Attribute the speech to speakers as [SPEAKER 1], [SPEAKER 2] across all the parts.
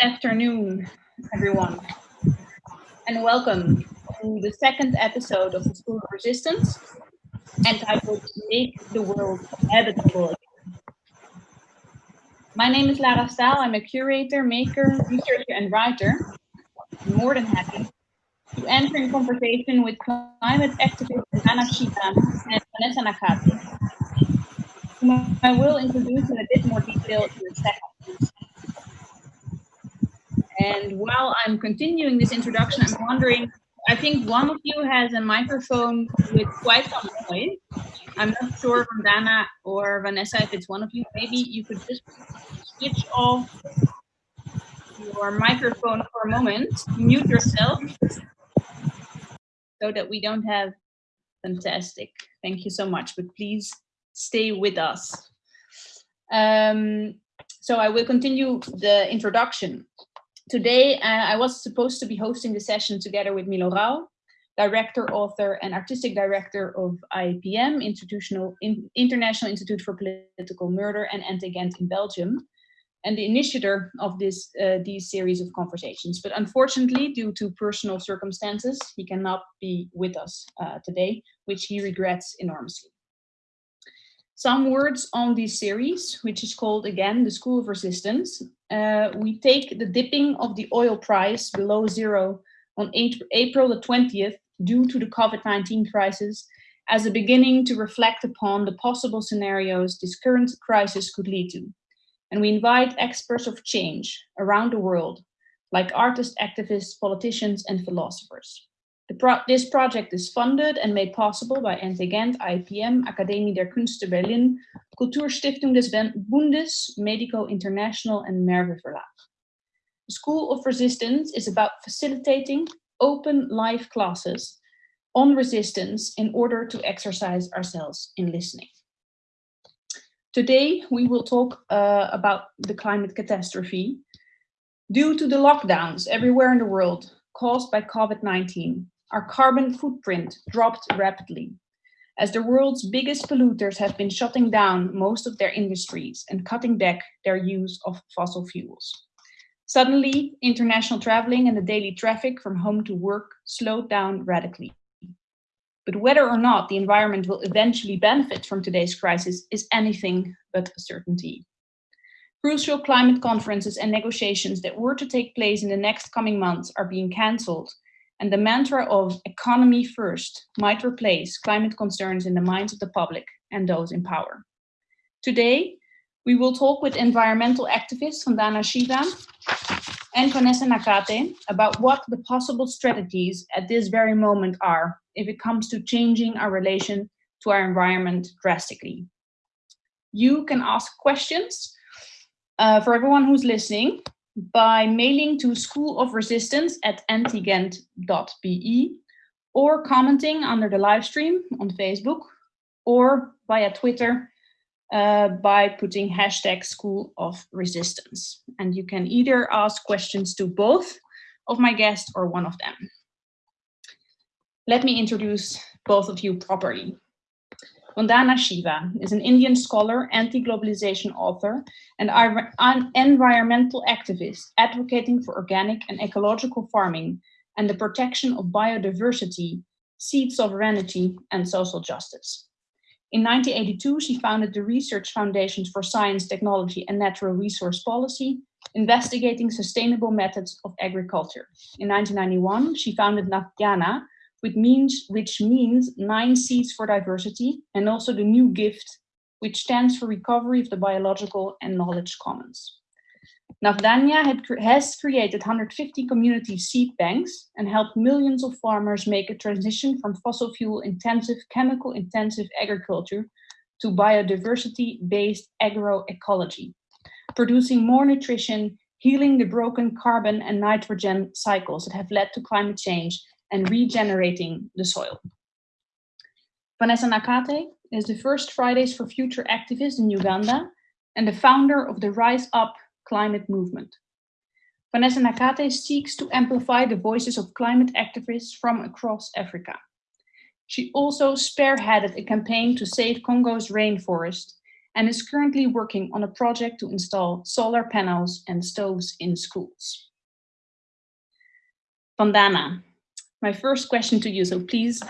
[SPEAKER 1] Good afternoon, everyone, and welcome to the second episode of the School of Resistance, entitled Make the World Habitable My name is Lara Staal. I'm a curator, maker, researcher, and writer. I'm more than happy to enter in conversation with climate activist Vandana Shiva and Vanessa Nakate, whom I will introduce in a bit more detail in a second. And while I'm continuing this introduction, I'm wondering, I think one of you has a microphone with quite some noise. I'm not sure Vandana or Vanessa if it's one of you. Maybe you could just switch off your microphone for a moment, mute yourself, so that we don't have, fantastic. Thank you so much, but please stay with us. Um, so I will continue the introduction. Today, uh, I was supposed to be hosting the session together with Milo Rau, director, author, and artistic director of IIPM, Institutional, in, International Institute for Political Murder and NTGent in Belgium, and the initiator of this uh, these series of conversations. But unfortunately, due to personal circumstances, he cannot be with us uh, today, which he regrets enormously. Some words on this series, which is called again the School of Resistance. Uh, we take the dipping of the oil price below zero on April the 20th due to the COVID-19 crisis as a beginning to reflect upon the possible scenarios this current crisis could lead to. And we invite experts of change around the world, like artists, activists, politicians, and philosophers. Pro this project is funded and made possible by NT IPM, Akademie der Künste Berlin, Kulturstiftung des Bundes, Medico International, and Merve Verlag. The School of Resistance is about facilitating open live classes on resistance in order to exercise ourselves in listening. Today, we will talk uh, about the climate catastrophe. Due to the lockdowns everywhere in the world caused by COVID-19, our carbon footprint dropped rapidly as the world's biggest polluters have been shutting down most of their industries and cutting back their use of fossil fuels. Suddenly, international traveling and the daily traffic from home to work slowed down radically. But whether or not the environment will eventually benefit from today's crisis is anything but a certainty. Crucial climate conferences and negotiations that were to take place in the next coming months are being cancelled and the mantra of economy first might replace climate concerns in the minds of the public and those in power. Today, we will talk with environmental activist Vandana Shiva and Vanessa Nakate about what the possible strategies at this very moment are if it comes to changing our relation to our environment drastically. You can ask questions uh, for everyone who's listening by mailing to School of Resistance at ntgent.be or commenting under the live stream on Facebook or via Twitter uh, by putting hashtag School of Resistance. And you can either ask questions to both of my guests or one of them. Let me introduce both of you properly. Vandana Shiva is an Indian scholar, anti-globalization author, and an environmental activist advocating for organic and ecological farming and the protection of biodiversity, seed sovereignty, and social justice. In 1982, she founded the Research Foundations for Science, Technology, and Natural Resource Policy, investigating sustainable methods of agriculture. In 1991, she founded Navdanya, which means, which means nine seeds for diversity, and also the new gift, which stands for recovery of the biological and knowledge commons. Navdanya had, has created 150 community seed banks and helped millions of farmers make a transition from fossil fuel intensive, chemical intensive agriculture to biodiversity-based agroecology, producing more nutrition, healing the broken carbon and nitrogen cycles that have led to climate change and regenerating the soil. Vanessa Nakate is the first Fridays for Future activist in Uganda and the founder of the Rise Up climate movement. Vanessa Nakate seeks to amplify the voices of climate activists from across Africa. She also spearheaded a campaign to save Congo's rainforest and is currently working on a project to install solar panels and stoves in schools. Vandana, my first question to you, so please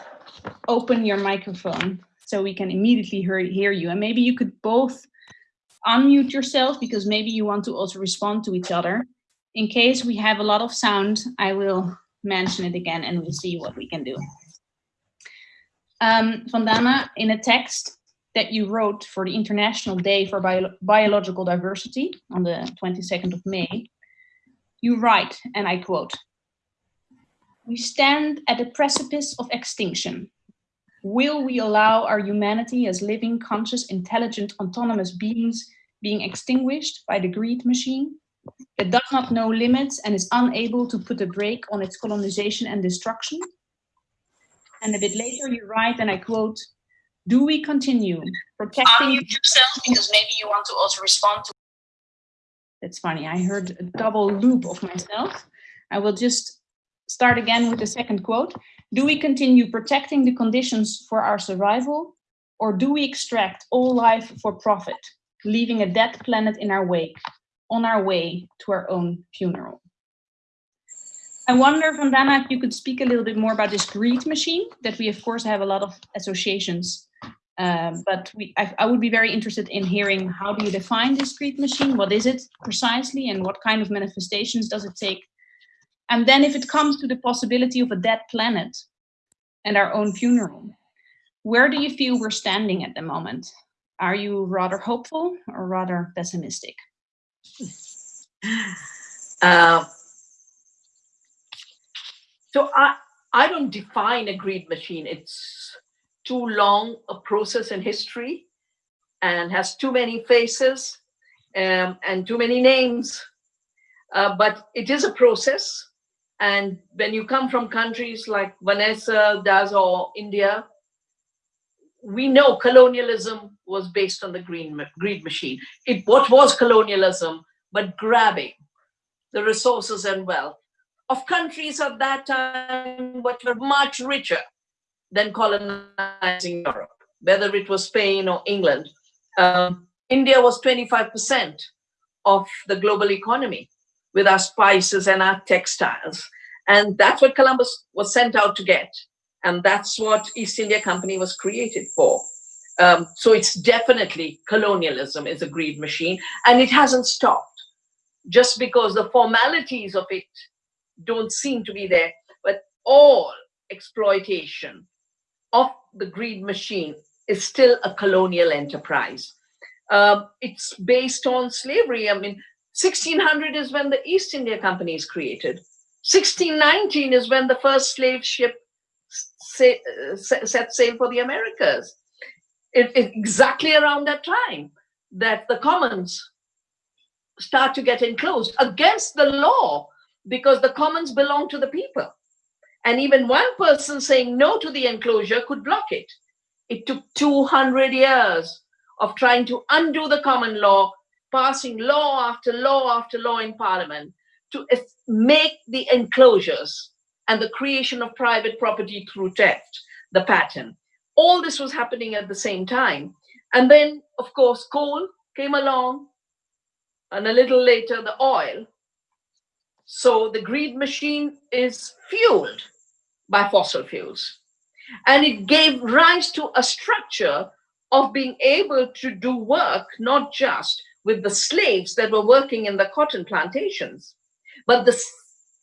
[SPEAKER 1] open your microphone so we can immediately hear, hear you. And maybe you could both unmute yourself because maybe you want to also respond to each other. In case we have a lot of sound, I will mention it again and we'll see what we can do. Um, Vandana, in a text that you wrote for the International Day for Bio Biological Diversity on the 22nd of May, you write, and I quote, we stand at the precipice of extinction. Will we allow our humanity as living, conscious, intelligent, autonomous beings being extinguished by the greed machine that does not know limits and is unable to put a brake on its colonization and destruction? And a bit later you write, and I quote, do we continue protecting
[SPEAKER 2] Unmute yourself because maybe you want to also respond to
[SPEAKER 1] That's funny, I heard a double loop of myself. I will just start again with the second quote. Do we continue protecting the conditions for our survival or do we extract all life for profit, leaving a dead planet in our wake, on our way to our own funeral? I wonder, Vandana, if you could speak a little bit more about this greed machine that we, of course, have a lot of associations. Uh, but we, I, I, would be very interested in hearing how do you define this greed machine? What is it precisely and what kind of manifestations does it take? And then if it comes to the possibility of a dead planet and our own funeral, where do you feel we're standing at the moment? Are you rather hopeful or rather pessimistic?
[SPEAKER 3] Uh, so I, I don't define a greed machine. It's too long a process in history and has too many faces um, and too many names. Uh, but it is a process. And when you come from countries like Vanessa does or India, we know colonialism was based on the green, greed machine. It what was colonialism but grabbing the resources and wealth of countries at that time which were much richer than colonizing Europe, whether it was Spain or England. Um, India was 25% of the global economy with our spices and our textiles. And that's what Columbus was sent out to get. And that's what East India Company was created for. Um, so it's definitely colonialism is a greed machine and it hasn't stopped just because the formalities of it don't seem to be there, but all exploitation of the greed machine is still a colonial enterprise. Um, it's based on slavery. I mean, 1600 is when the East India Company is created. 1619 is when the first slave ship set sail for the Americas. It, it, exactly around that time that the commons start to get enclosed against the law because the commons belong to the people. And even one person saying no to the enclosure could block it. It took 200 years of trying to undo the common law, passing law after law after law in parliament to make the enclosures and the creation of private property through theft the pattern. All this was happening at the same time. And then, of course, coal came along, and a little later, the oil. So the greed machine is fueled by fossil fuels. And it gave rise to a structure of being able to do work, not just with the slaves that were working in the cotton plantations, but the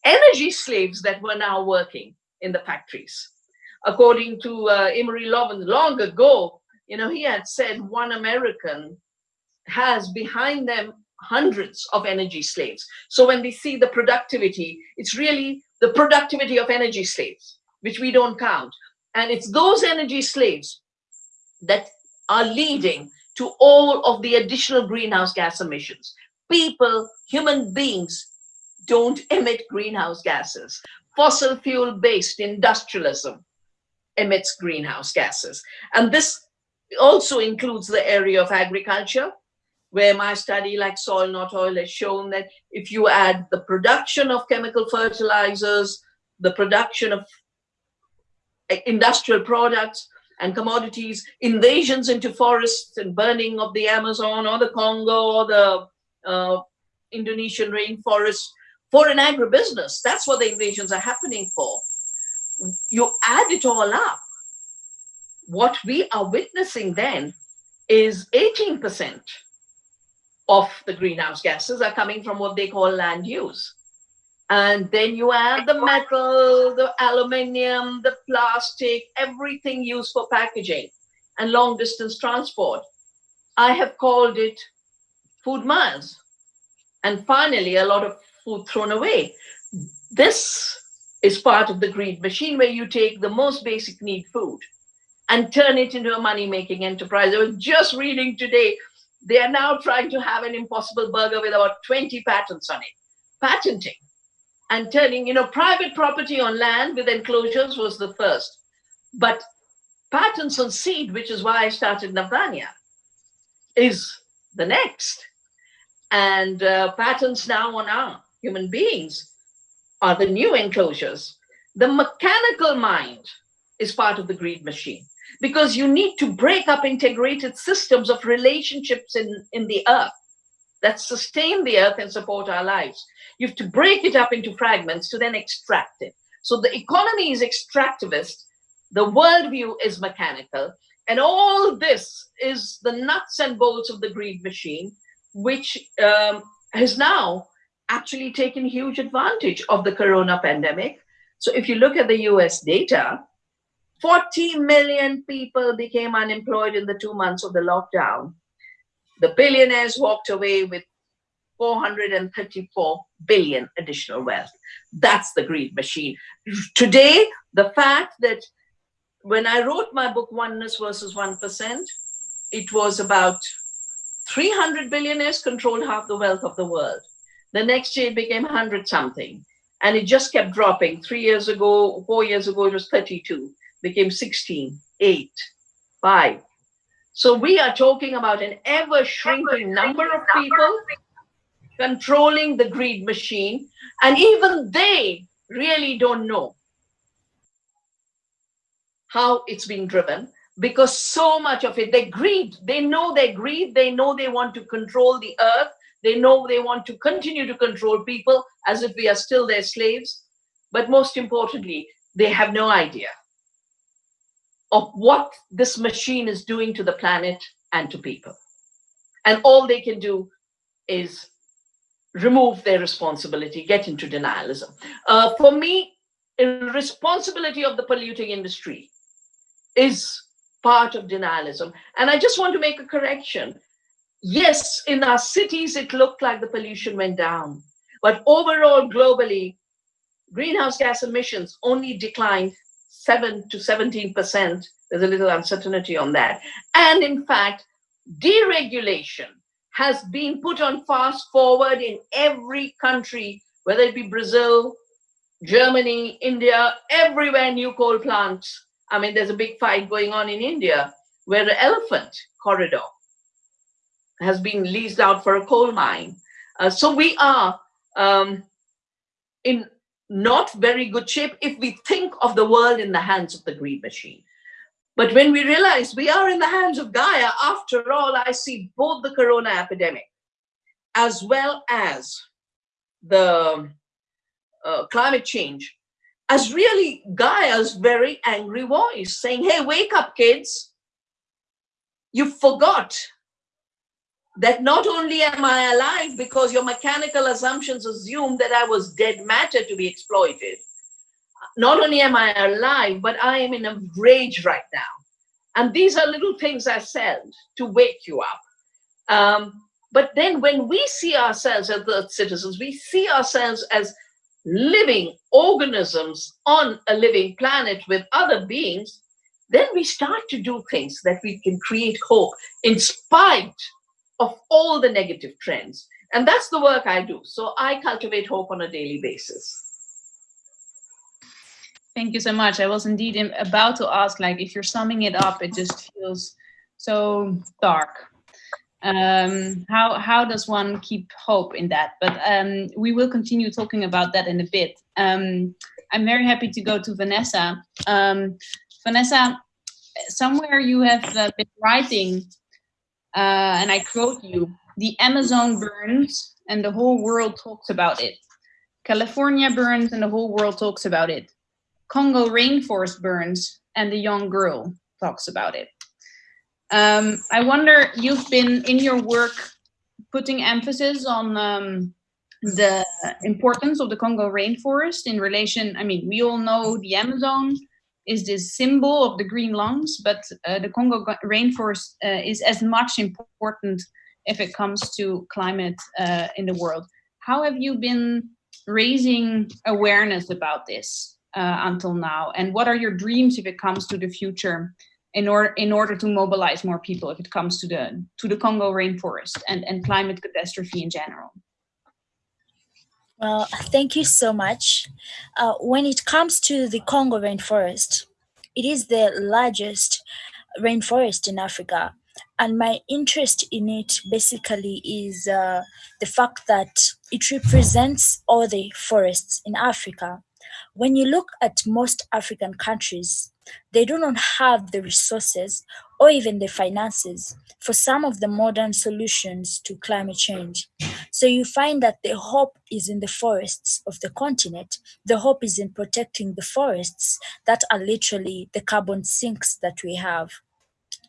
[SPEAKER 3] energy slaves that were now working in the factories. According to uh, Amory Lovins long ago, you know, he had said one American has behind them hundreds of energy slaves. So when we see the productivity, it's really the productivity of energy slaves, which we don't count. And it's those energy slaves that are leading to all of the additional greenhouse gas emissions. People, human beings, don't emit greenhouse gases. Fossil fuel based industrialism emits greenhouse gases. And this also includes the area of agriculture, where my study like soil not oil has shown that if you add the production of chemical fertilizers, the production of eh, industrial products, and commodities, invasions into forests and burning of the Amazon or the Congo or the uh, Indonesian rainforest for an agribusiness. That's what the invasions are happening for. You add it all up. What we are witnessing then is 18% of the greenhouse gases are coming from what they call land use. And then you add the metal, the aluminium, the plastic, everything used for packaging and long distance transport. I have called it food miles. And finally, a lot of food thrown away. This is part of the greed machine where you take the most basic need food and turn it into a money-making enterprise. I was just reading today, they are now trying to have an impossible burger with about 20 patents on it. Patenting and turning, you know, private property on land with enclosures was the first. But patents on seed, which is why I started Navdanya, is the next. And uh, patents now on our human beings are the new enclosures. The mechanical mind is part of the greed machine because you need to break up integrated systems of relationships in, in the earth that sustain the earth and support our lives. You have to break it up into fragments to then extract it. So the economy is extractivist, the worldview is mechanical, and all this is the nuts and bolts of the greed machine, which um, has now actually taken huge advantage of the corona pandemic. So if you look at the US data, 40 million people became unemployed in the two months of the lockdown. The billionaires walked away with 434 billion additional wealth. That's the greed machine. Today, the fact that when I wrote my book, Oneness versus 1%, it was about 300 billionaires controlled half the wealth of the world. The next year it became 100 something. And it just kept dropping. Three years ago, four years ago, it was 32, became 16, 8, 5. So we are talking about an ever shrinking number of people controlling the greed machine. And even they really don't know how it's being driven because so much of it, they greed, they know they greed, they know they want to control the earth, they know they want to continue to control people as if we are still their slaves. But most importantly, they have no idea of what this machine is doing to the planet and to people. And all they can do is remove their responsibility, get into denialism. Uh, for me, responsibility of the polluting industry is part of denialism. And I just want to make a correction. Yes, in our cities, it looked like the pollution went down. But overall, globally, greenhouse gas emissions only declined 7 to 17%. There's a little uncertainty on that. And in fact, deregulation has been put on fast forward in every country, whether it be Brazil, Germany, India, everywhere new coal plants. I mean, there's a big fight going on in India where the elephant corridor has been leased out for a coal mine. Uh, so we are um, in not very good shape if we think of the world in the hands of the greed machine. But when we realize we are in the hands of Gaia, after all, I see both the corona epidemic as well as the uh, climate change as really Gaia's very angry voice saying, hey, wake up, kids. You forgot that not only am I alive because your mechanical assumptions assume that I was dead matter to be exploited. Not only am I alive, but I am in a rage right now. And these are little things I said to wake you up. Um, but then when we see ourselves as citizens, we see ourselves as living organisms on a living planet with other beings, then we start to do things that we can create hope in spite of all the negative trends. And that's the work I do. So I cultivate hope on a daily basis.
[SPEAKER 1] Thank you so much. I was indeed about to ask, like, if you're summing it up, it just feels so dark. Um, how, how does one keep hope in that? But um, we will continue talking about that in a bit. Um, I'm very happy to go to Vanessa. Um, Vanessa, somewhere you have uh, been writing, uh, and I quote you, the Amazon burns and the whole world talks about it. California burns and the whole world talks about it. Congo rainforest burns and the young girl talks about it. Um, I wonder, you've been in your work putting emphasis on um, the importance of the Congo rainforest in relation, I mean, we all know the Amazon is this symbol of the green lungs, but uh, the Congo rainforest uh, is as much important if it comes to climate uh, in the world. How have you been raising awareness about this uh, until now? And what are your dreams if it comes to the future in order in order to mobilize more people if it comes to the to the Congo rainforest and, and climate catastrophe in general?
[SPEAKER 4] Well, thank you so much. Uh, when it comes to the Congo rainforest, it is the largest rainforest in Africa. And my interest in it basically is uh, the fact that it represents all the forests in Africa. When you look at most African countries, they do not have the resources or even the finances for some of the modern solutions to climate change. So you find that the hope is in the forests of the continent. The hope is in protecting the forests that are literally the carbon sinks that we have.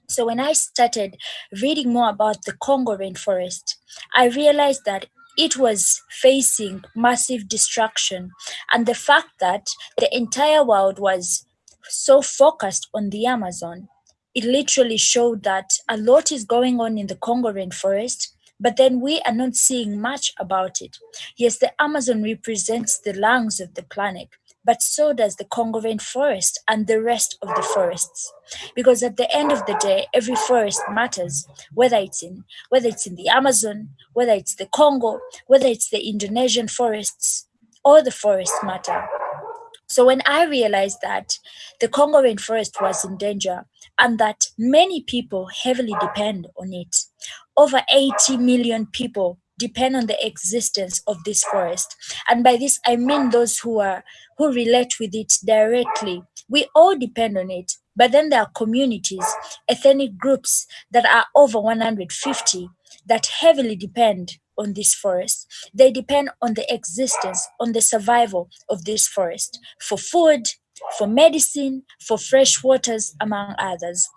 [SPEAKER 4] So when I started reading more about the Congo rainforest, I realized that it was facing massive destruction and the fact that the entire world was so focused on the Amazon, it literally showed that a lot is going on in the Congo rainforest, but then we are not seeing much about it. Yes, the Amazon represents the lungs of the planet, but so does the Congo rainforest and the rest of the forests. Because at the end of the day, every forest matters, whether it's in whether it's in the Amazon, whether it's the Congo, whether it's the Indonesian forests, all the forests matter. So when I realized that the Congo rainforest was in danger and that many people heavily depend on it, over 80 million people depend on the existence of this forest. And by this, I mean those who are who relate with it directly. We all depend on it, but then there are communities, ethnic groups that are over 150 that heavily depend on this forest. They depend on the existence, on the survival of this forest for food, for medicine, for fresh waters, among others.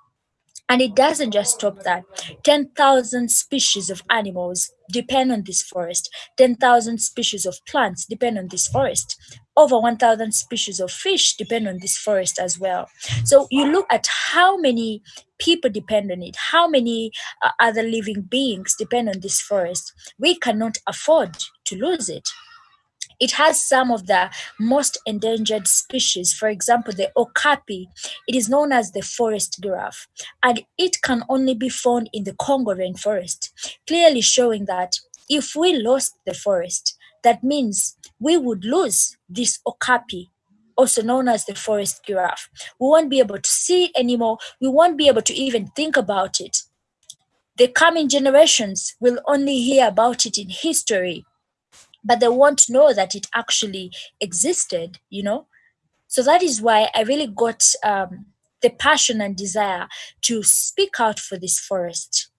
[SPEAKER 4] And it doesn't just stop that. 10,000 species of animals depend on this forest. 10,000 species of plants depend on this forest. Over 1,000 species of fish depend on this forest as well. So you look at how many people depend on it, how many uh, other living beings depend on this forest. We cannot afford to lose it. It has some of the most endangered species. For example, the okapi, it is known as the forest giraffe, and it can only be found in the Congo rainforest, clearly showing that if we lost the forest, that means we would lose this okapi also known as the forest giraffe. We won't be able to see it anymore. We won't be able to even think about it. The coming generations will only hear about it in history but they won't know that it actually existed, you know? So that is why I really got um, the passion and desire to speak out for this forest.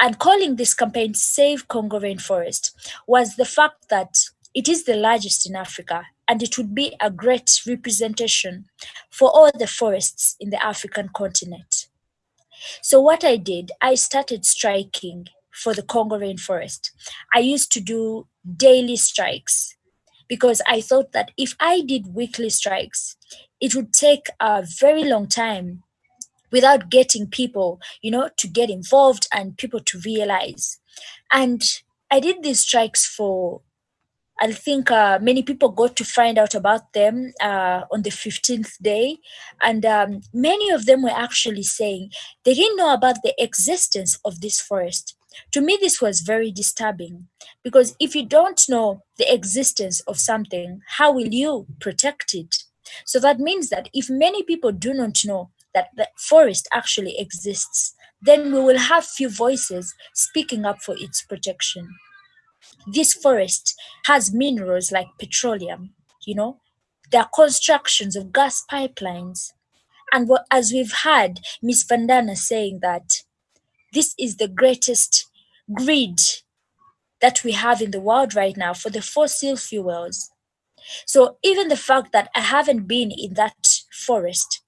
[SPEAKER 4] And calling this campaign Save Congo Rainforest was the fact that it is the largest in Africa and it would be a great representation for all the forests in the African continent. So, what I did, I started striking for the Congo rainforest. I used to do daily strikes because I thought that if I did weekly strikes, it would take a very long time without getting people, you know, to get involved and people to realize. And I did these strikes for I think uh, many people got to find out about them uh, on the 15th day. And um, many of them were actually saying they didn't know about the existence of this forest. To me, this was very disturbing because if you don't know the existence of something, how will you protect it? So that means that if many people do not know that the forest actually exists, then we will have few voices speaking up for its protection. This forest has minerals like petroleum, you know, there are constructions of gas pipelines, And what, as we've heard Miss Vandana saying that this is the greatest greed that we have in the world right now for the fossil fuels. So even the fact that I haven't been in that forest,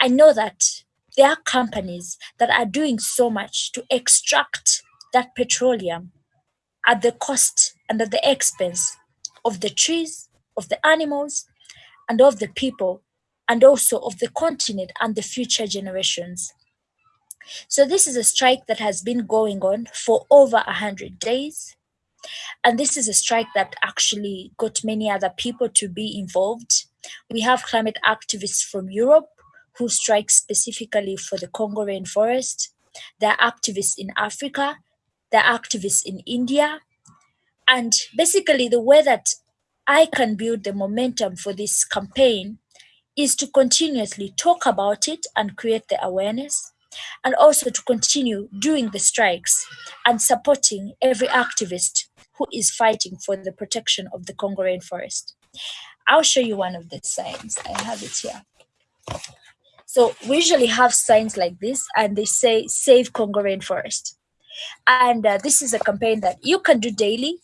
[SPEAKER 4] I know that there are companies that are doing so much to extract that petroleum at the cost and at the expense of the trees, of the animals, and of the people, and also of the continent and the future generations. So this is a strike that has been going on for over a hundred days. And this is a strike that actually got many other people to be involved. We have climate activists from Europe who strike specifically for the Congo rainforest. There are activists in Africa. Are activists in India. And basically, the way that I can build the momentum for this campaign is to continuously talk about it and create the awareness and also to continue doing the strikes and supporting every activist who is fighting for the protection of the Congo rainforest. I'll show you one of the signs. I have it here. So we usually have signs like this and they say save Congo rainforest. And uh, this is a campaign that you can do daily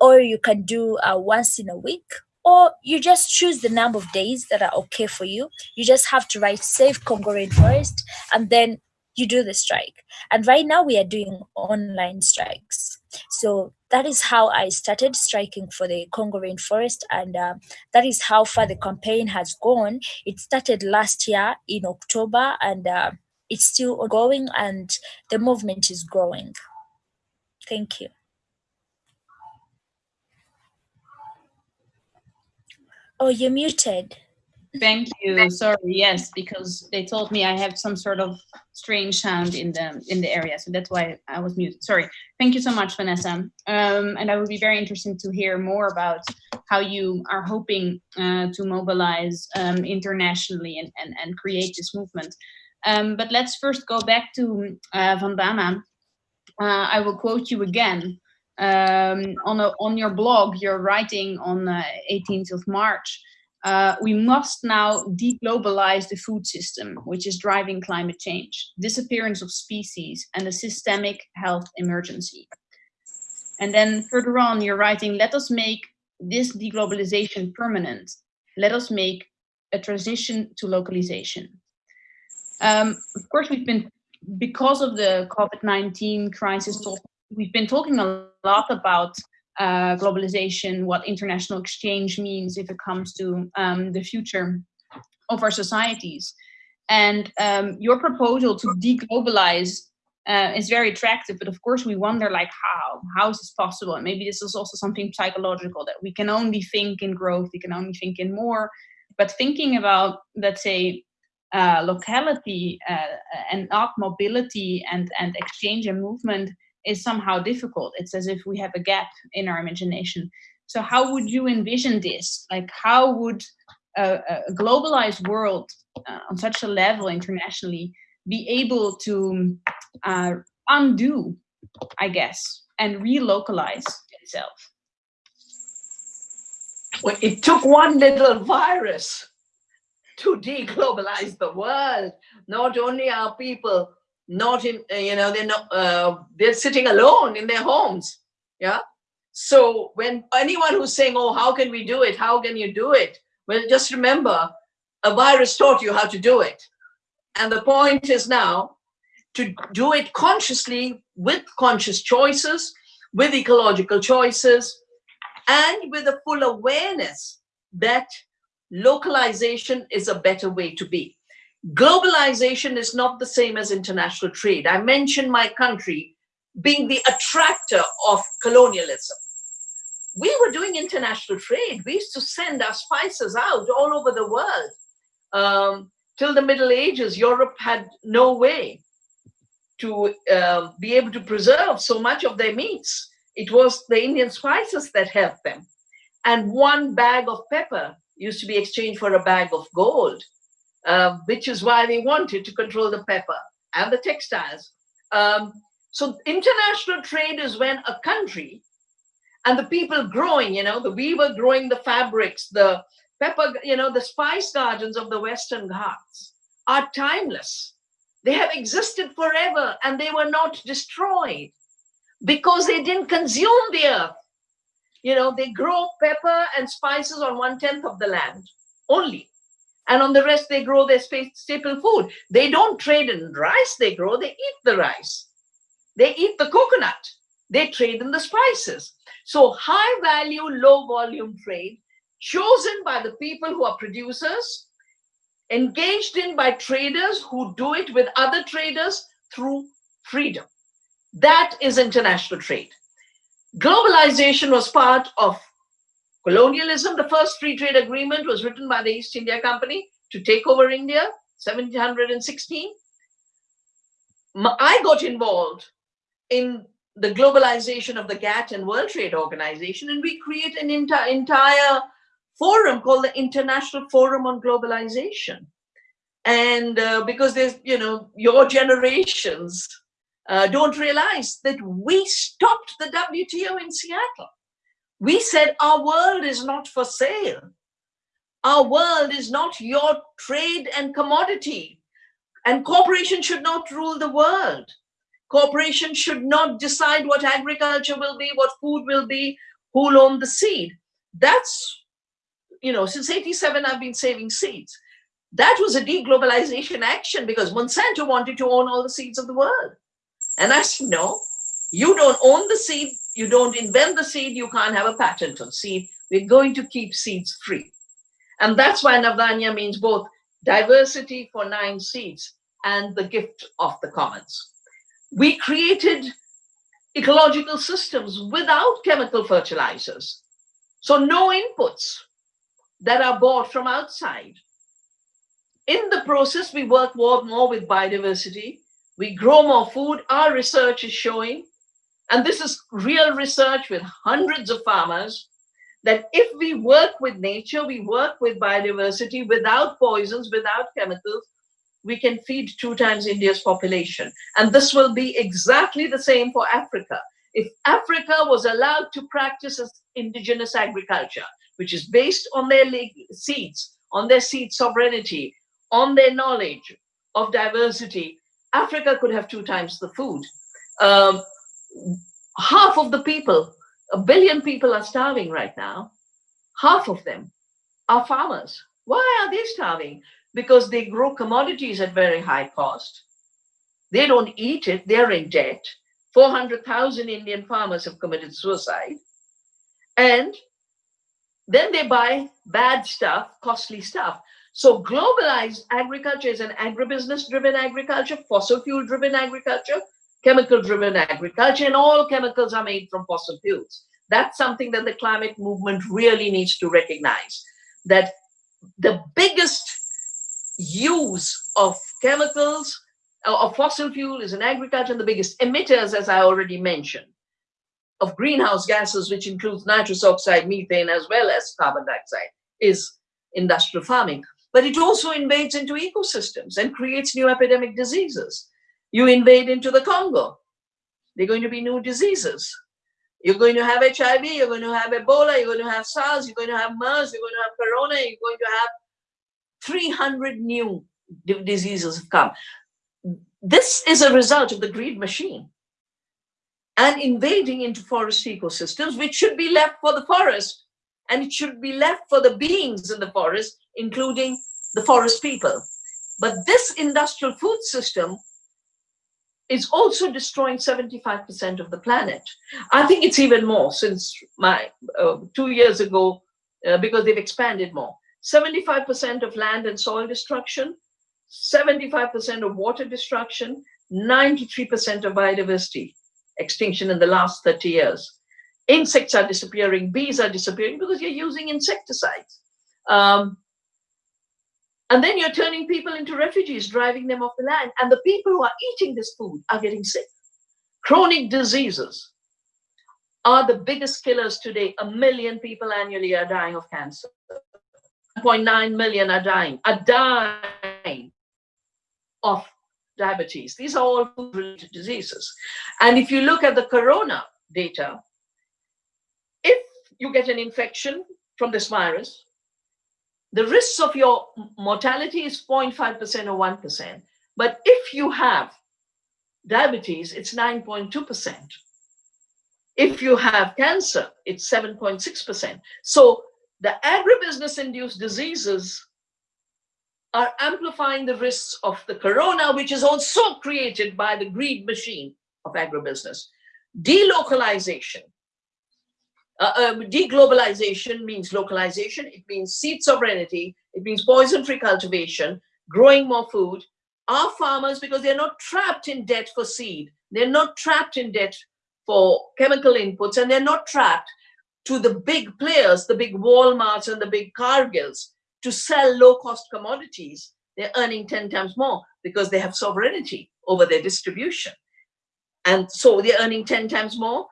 [SPEAKER 4] or you can do uh, once in a week or you just choose the number of days that are okay for you. You just have to write save Congo rainforest and then you do the strike. And right now we are doing online strikes. So that is how I started striking for the Congo rainforest, and uh, that is how far the campaign has gone. It started last year in October, and uh, it's still ongoing, and the movement is growing. Thank you. Oh, you're muted.
[SPEAKER 1] Thank you. Sorry, yes, because they told me I have some sort of strange sound in the in the area, so that's why I was muted. Sorry. Thank you so much, Vanessa. Um, and I would be very interested to hear more about how you are hoping uh, to mobilize um, internationally and, and and create this movement. Um, but let's first go back to uh, Vandana. Uh, I will quote you again um, on a, on your blog. You're writing on 18th of March. Uh, we must now deglobalize the food system, which is driving climate change, disappearance of species, and a systemic health emergency. And then further on, you're writing, let us make this deglobalization permanent. Let us make a transition to localization. Um, of course, we've been, because of the COVID-19 crisis, we've been talking a lot about uh, globalization, what international exchange means if it comes to um, the future of our societies. And um, your proposal to deglobalize uh, is very attractive, but of course we wonder like how, how is this possible? And maybe this is also something psychological that we can only think in growth, we can only think in more, but thinking about, let's say, uh, locality uh, and not mobility and, and exchange and movement is somehow difficult. It's as if we have a gap in our imagination. So how would you envision this? Like how would a, a globalized world uh, on such a level internationally be able to uh, undo, I guess, and relocalize itself?
[SPEAKER 3] Well, it took one little virus to deglobalize the world. Not only are people not in uh, you know they're not uh, they're sitting alone in their homes yeah? So when anyone who's saying oh how can we do it? How can you do it? Well just remember a virus taught you how to do it. And the point is now to do it consciously with conscious choices with ecological choices and with a full awareness that localization is a better way to be globalization is not the same as international trade. I mentioned my country being the attractor of colonialism. We were doing international trade. We used to send our spices out all over the world. Um, till the Middle Ages, Europe had no way to uh, be able to preserve so much of their meats. It was the Indian spices that helped them. And one bag of pepper used to be exchanged for a bag of gold uh, which is why they wanted to control the pepper and the textiles. Um, so international trade is when a country and the people growing, you know, the weaver growing the fabrics, the pepper, you know, the spice gardens of the Western Ghats are timeless. They have existed forever and they were not destroyed because they didn't consume the earth. You know, they grow pepper and spices on one tenth of the land only. And on the rest, they grow their staple food. They don't trade in rice they grow, they eat the rice. They eat the coconut. They trade in the spices. So high value, low volume trade chosen by the people who are producers, engaged in by traders who do it with other traders through freedom. That is international trade. Globalization was part of colonialism. The first free trade agreement was written by the East India Company to take over India, 1716. I got involved in the globalization of the GATT and World Trade Organization, and we create an entire forum called the International Forum on Globalization. And uh, because there's, you know, your generations uh, don't realize that we stopped the WTO in Seattle. We said our world is not for sale. Our world is not your trade and commodity. And corporations should not rule the world. Corporations should not decide what agriculture will be, what food will be, who'll own the seed. That's you know, since 87, I've been saving seeds. That was a deglobalization action because Monsanto wanted to own all the seeds of the world. And I said, no, you don't own the seed, you don't invent the seed, you can't have a patent on seed. We're going to keep seeds free. And that's why Navdanya means both diversity for nine seeds and the gift of the commons. We created ecological systems without chemical fertilizers. So no inputs, that are bought from outside. In the process, we work more, more with biodiversity. We grow more food. Our research is showing, and this is real research with hundreds of farmers, that if we work with nature, we work with biodiversity without poisons, without chemicals, we can feed two times India's population. And this will be exactly the same for Africa. If Africa was allowed to practice indigenous agriculture, which is based on their seeds, on their seed sovereignty, on their knowledge of diversity, Africa could have two times the food. Um, half of the people, a billion people are starving right now. Half of them are farmers. Why are they starving? Because they grow commodities at very high cost. They don't eat it, they're in debt. 400,000 Indian farmers have committed suicide. And then they buy bad stuff, costly stuff. So globalized agriculture is an agribusiness driven agriculture, fossil fuel driven agriculture, chemical driven agriculture, and all chemicals are made from fossil fuels. That's something that the climate movement really needs to recognize that the biggest use of chemicals uh, of fossil fuel is in agriculture and the biggest emitters, as I already mentioned, of greenhouse gases, which includes nitrous oxide, methane, as well as carbon dioxide, is industrial farming. But it also invades into ecosystems and creates new epidemic diseases. You invade into the Congo, there are going to be new diseases. You're going to have HIV, you're going to have Ebola, you're going to have SARS, you're going to have MERS, you're going to have Corona, you're going to have 300 new diseases have come. This is a result of the greed machine and invading into forest ecosystems, which should be left for the forest. And it should be left for the beings in the forest, including the forest people. But this industrial food system is also destroying 75% of the planet. I think it's even more since my uh, two years ago, uh, because they've expanded more. 75% of land and soil destruction, 75% of water destruction, 93% of biodiversity extinction in the last 30 years. Insects are disappearing, bees are disappearing because you're using insecticides. Um, and then you're turning people into refugees, driving them off the land. And the people who are eating this food are getting sick. Chronic diseases are the biggest killers today. A million people annually are dying of cancer. 1.9 million are dying, are dying of diabetes. These are all food-related diseases. And if you look at the corona data, if you get an infection from this virus, the risks of your mortality is 0.5% or 1%. But if you have diabetes, it's 9.2%. If you have cancer, it's 7.6%. So the agribusiness induced diseases are amplifying the risks of the corona, which is also created by the greed machine of agribusiness. Delocalization. Uh, um, deglobalization means localization. It means seed sovereignty. It means poison-free cultivation, growing more food. Our farmers, because they're not trapped in debt for seed, they're not trapped in debt for chemical inputs, and they're not trapped to the big players, the big Walmarts and the big Cargills, to sell low-cost commodities. They're earning 10 times more because they have sovereignty over their distribution. And so they're earning 10 times more.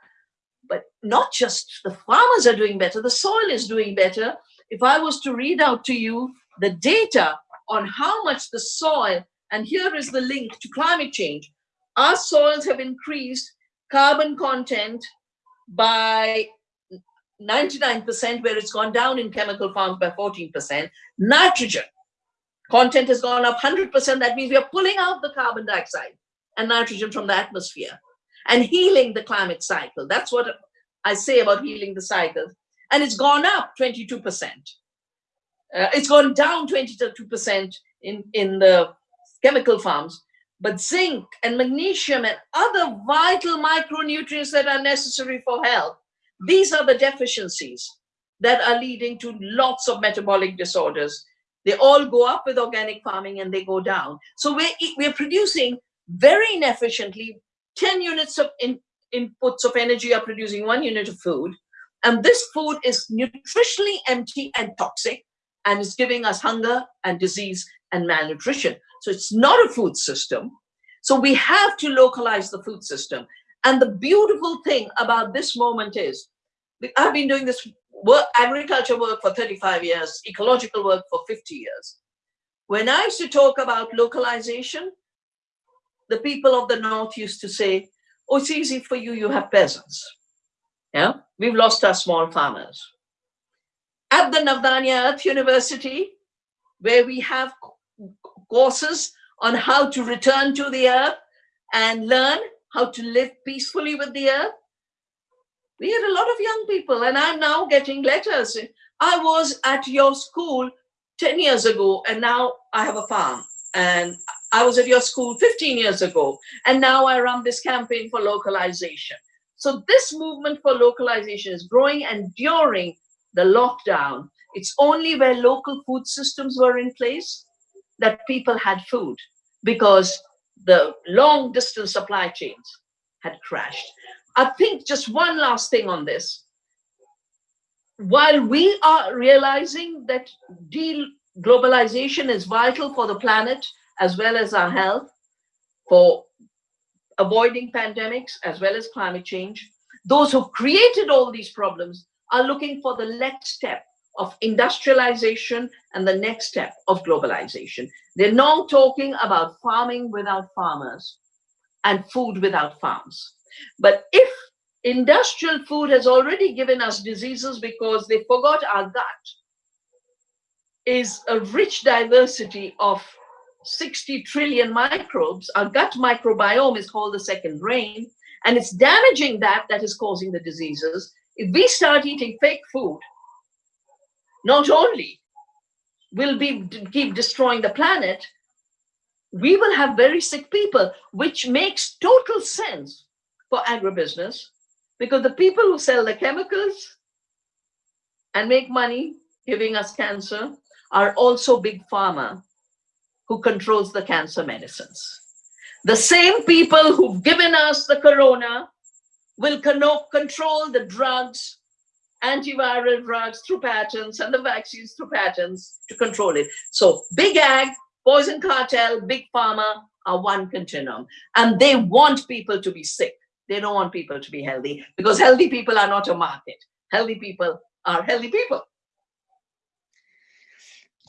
[SPEAKER 3] But not just the farmers are doing better, the soil is doing better. If I was to read out to you the data on how much the soil, and here is the link to climate change, our soils have increased carbon content by 99%, where it's gone down in chemical farms by 14%. Nitrogen content has gone up 100%. That means we are pulling out the carbon dioxide and nitrogen from the atmosphere and healing the climate cycle. That's what I say about healing the cycle. And it's gone up 22%. Uh, it's gone down 22% in, in the chemical farms. But zinc and magnesium and other vital micronutrients that are necessary for health, these are the deficiencies that are leading to lots of metabolic disorders. They all go up with organic farming and they go down. So we're, we're producing very inefficiently 10 units of in, inputs of energy are producing one unit of food. And this food is nutritionally empty and toxic and is giving us hunger and disease and malnutrition. So it's not a food system. So we have to localize the food system. And the beautiful thing about this moment is, I've been doing this work, agriculture work for 35 years, ecological work for 50 years. When I used to talk about localization, the people of the North used to say, oh, it's easy for you, you have peasants. Yeah, we've lost our small farmers. At the Navdanya Earth University, where we have courses on how to return to the earth and learn how to live peacefully with the earth. We had a lot of young people, and I'm now getting letters. I was at your school 10 years ago, and now I have a farm. And I was at your school 15 years ago, and now I run this campaign for localization. So this movement for localization is growing, and during the lockdown, it's only where local food systems were in place that people had food because the long distance supply chains had crashed. I think just one last thing on this. While we are realizing that globalization is vital for the planet as well as our health, for avoiding pandemics as well as climate change, those who've created all these problems are looking for the next step of industrialization and the next step of globalization. They're now talking about farming without farmers and food without farms. But if industrial food has already given us diseases because they forgot our gut is a rich diversity of 60 trillion microbes. Our gut microbiome is called the second brain, and it's damaging that that is causing the diseases. If we start eating fake food, not only will we keep destroying the planet, we will have very sick people, which makes total sense for agribusiness because the people who sell the chemicals and make money giving us cancer are also big pharma who controls the cancer medicines. The same people who've given us the corona will control the drugs antiviral drugs through patents and the vaccines through patents to control it. So big ag, poison cartel, big pharma are one continuum. And they want people to be sick. They don't want people to be healthy because healthy people are not a market. Healthy people are healthy people.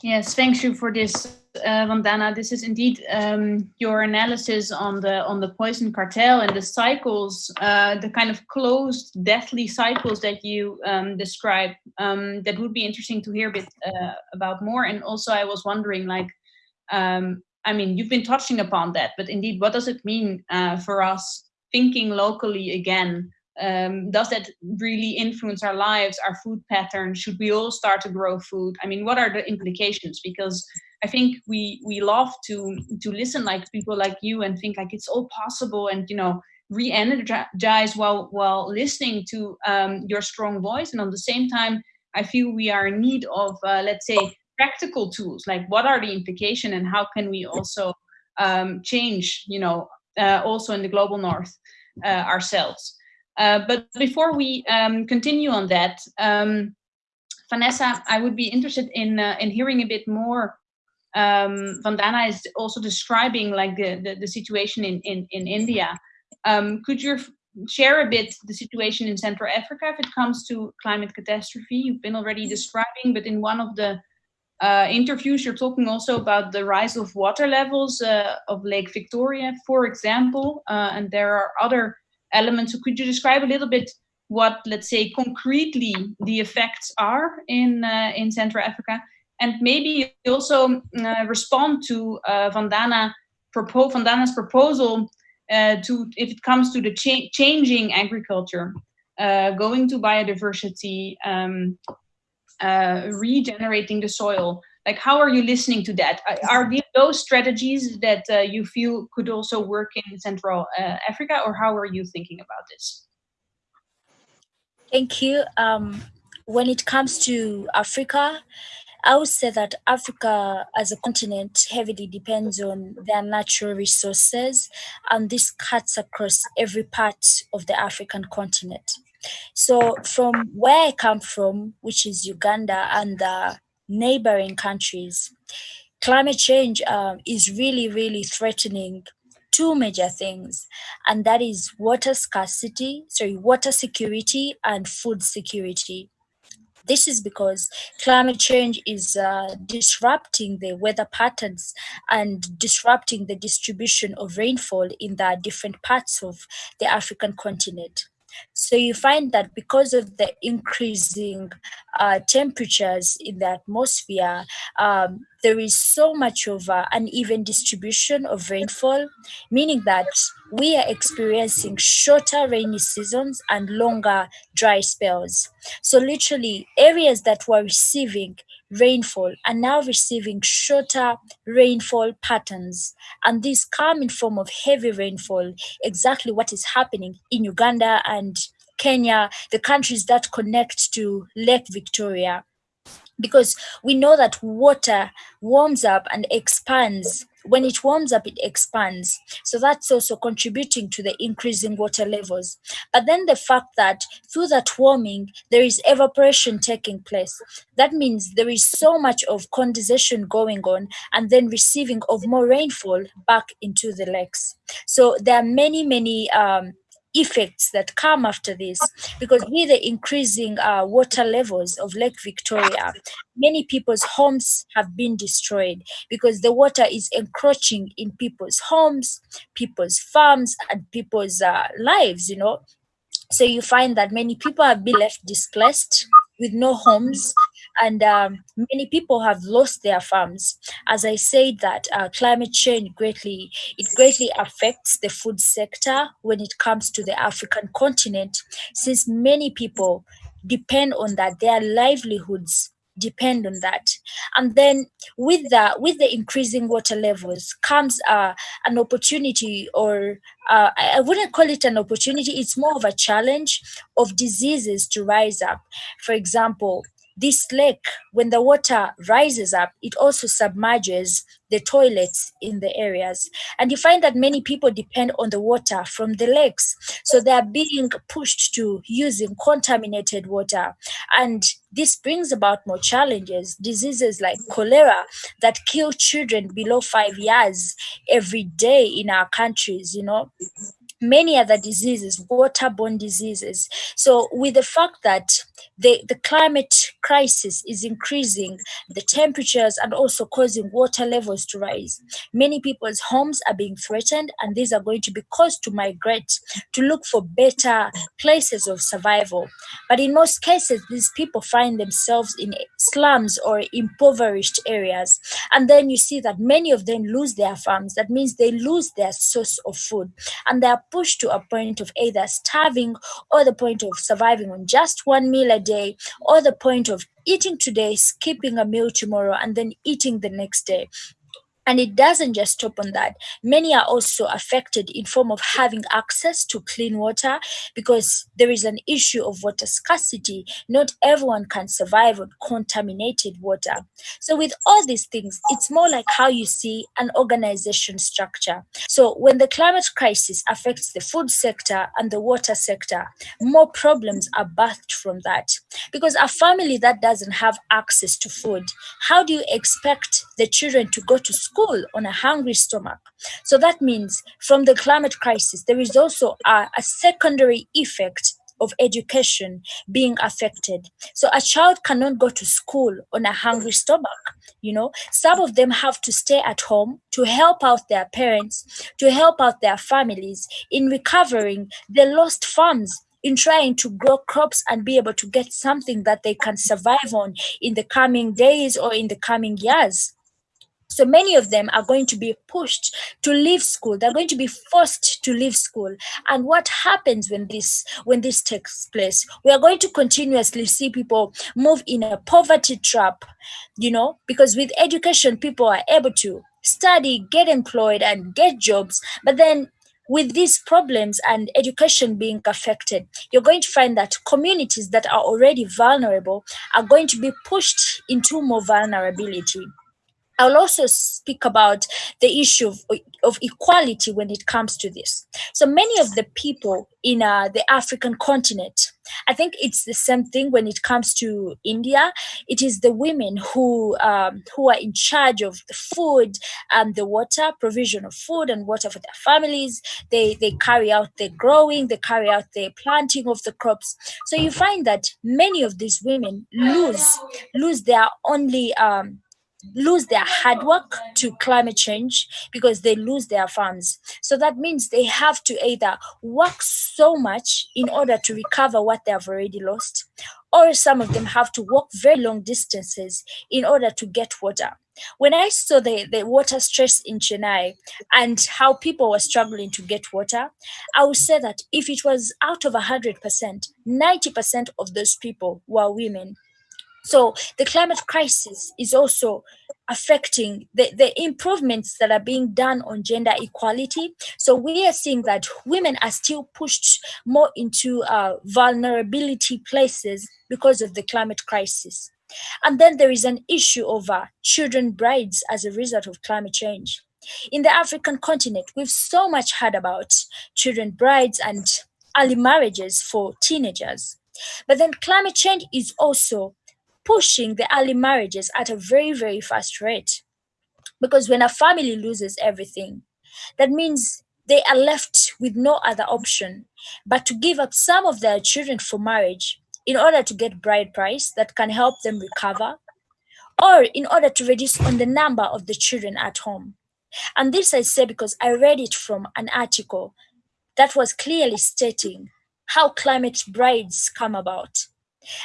[SPEAKER 1] Yes, thanks you for this, uh, Vandana. This is indeed um, your analysis on the on the poison cartel and the cycles, uh, the kind of closed, deathly cycles that you um, describe. Um, that would be interesting to hear a bit uh, about more. And also, I was wondering, like, um, I mean, you've been touching upon that, but indeed, what does it mean uh, for us thinking locally again? Um, does that really influence our lives our food patterns should we all start to grow food? I mean what are the implications? Because i think we we love to to listen like people like you and think like it's all possible and you know re-energize while while listening to um, your strong voice. And on the same time i feel we are in need of uh, let's say practical tools. Like what are the implications and how can we also um, change you know uh, also in the global north uh, ourselves uh, but before we um, continue on that, um, Vanessa, I would be interested in uh, in hearing a bit more. Um, Vandana is also describing like the, the, the situation in, in, in India. Um, could you share a bit the situation in Central Africa if it comes to climate catastrophe? You've been already describing, but in one of the uh, interviews, you're talking also about the rise of water levels uh, of Lake Victoria, for example, uh, and there are other elements. So could you describe a little bit what, let's say, concretely the effects are in uh, in Central Africa, and maybe also uh, respond to uh, Vandana propo Vandana's proposal uh, to if it comes to the cha changing agriculture, uh, going to biodiversity, um, uh, regenerating the soil like how are you listening to that? Are those strategies that uh, you feel could also work in central uh, africa or how are you thinking about this?
[SPEAKER 4] Thank you. Um, when it comes to africa i would say that africa as a continent heavily depends on their natural resources and this cuts across every part of the african continent. So from where i come from which is uganda and the neighboring countries. Climate change um, is really, really threatening two major things, and that is water scarcity, sorry, water security and food security. This is because climate change is uh, disrupting the weather patterns and disrupting the distribution of rainfall in the different parts of the African continent. So you find that because of the increasing uh, temperatures in the atmosphere, um, there is so much of uh, uneven distribution of rainfall, meaning that we are experiencing shorter rainy seasons and longer dry spells. So literally areas that were receiving rainfall are now receiving shorter rainfall patterns. And these come in form of heavy rainfall, exactly what is happening in Uganda and Kenya, the countries that connect to Lake Victoria. Because we know that water warms up and expands. When it warms up it expands. So that's also contributing to the increasing water levels. But then the fact that through that warming there is evaporation taking place. That means there is so much of condensation going on and then receiving of more rainfall back into the lakes. So there are many many um, effects that come after this because with the increasing uh, water levels of lake victoria. Many people's homes have been destroyed because the water is encroaching in people's homes people's farms and people's uh, lives you know. So you find that many people have been left displaced with no homes and um, many people have lost their farms. As I said that uh, climate change greatly, it greatly affects the food sector when it comes to the African continent, since many people depend on that, their livelihoods depend on that. And then with the with the increasing water levels comes uh, an opportunity or uh, i wouldn't call it an opportunity it's more of a challenge of diseases to rise up. For example this lake, when the water rises up, it also submerges the toilets in the areas. And you find that many people depend on the water from the lakes. So they are being pushed to using contaminated water. And this brings about more challenges, diseases like cholera that kill children below five years every day in our countries, you know many other diseases, waterborne diseases. So, with the fact that the, the climate crisis is increasing the temperatures and also causing water levels to rise. Many people's homes are being threatened, and these are going to be caused to migrate to look for better places of survival. But in most cases, these people find themselves in slums or impoverished areas. And then you see that many of them lose their farms. That means they lose their source of food and they are pushed to a point of either starving or the point of surviving on just one meal a day or the point of eating today, skipping a meal tomorrow, and then eating the next day and it doesn't just stop on that. Many are also affected in form of having access to clean water because there is an issue of water scarcity. Not everyone can survive on contaminated water. So with all these things it's more like how you see an organization structure. So when the climate crisis affects the food sector and the water sector more problems are birthed from that. Because a family that doesn't have access to food how do you expect the children to go to school school on a hungry stomach. So that means from the climate crisis, there is also a, a secondary effect of education being affected. So a child cannot go to school on a hungry stomach. You know, some of them have to stay at home to help out their parents, to help out their families in recovering the lost farms in trying to grow crops and be able to get something that they can survive on in the coming days or in the coming years. So many of them are going to be pushed to leave school. They're going to be forced to leave school. And what happens when this when this takes place? We are going to continuously see people move in a poverty trap, you know, because with education, people are able to study, get employed, and get jobs. But then with these problems and education being affected, you're going to find that communities that are already vulnerable are going to be pushed into more vulnerability. I'll also speak about the issue of, of equality when it comes to this. So many of the people in uh, the African continent, I think it's the same thing when it comes to India. It is the women who um, who are in charge of the food and the water provision of food and water for their families. They they carry out the growing, they carry out the planting of the crops. So you find that many of these women lose lose their only um, lose their hard work to climate change because they lose their farms. So that means they have to either work so much in order to recover what they have already lost, or some of them have to walk very long distances in order to get water. When I saw the, the water stress in Chennai and how people were struggling to get water, I would say that if it was out of 100%, 90% of those people were women so the climate crisis is also affecting the, the improvements that are being done on gender equality. So we are seeing that women are still pushed more into uh, vulnerability places because of the climate crisis. And then there is an issue over children brides as a result of climate change. In the African continent, we've so much heard about children brides and early marriages for teenagers. But then climate change is also pushing the early marriages at a very, very fast rate. Because when a family loses everything, that means they are left with no other option but to give up some of their children for marriage in order to get bride price that can help them recover or in order to reduce on the number of the children at home. And this I say because I read it from an article that was clearly stating how climate brides come about.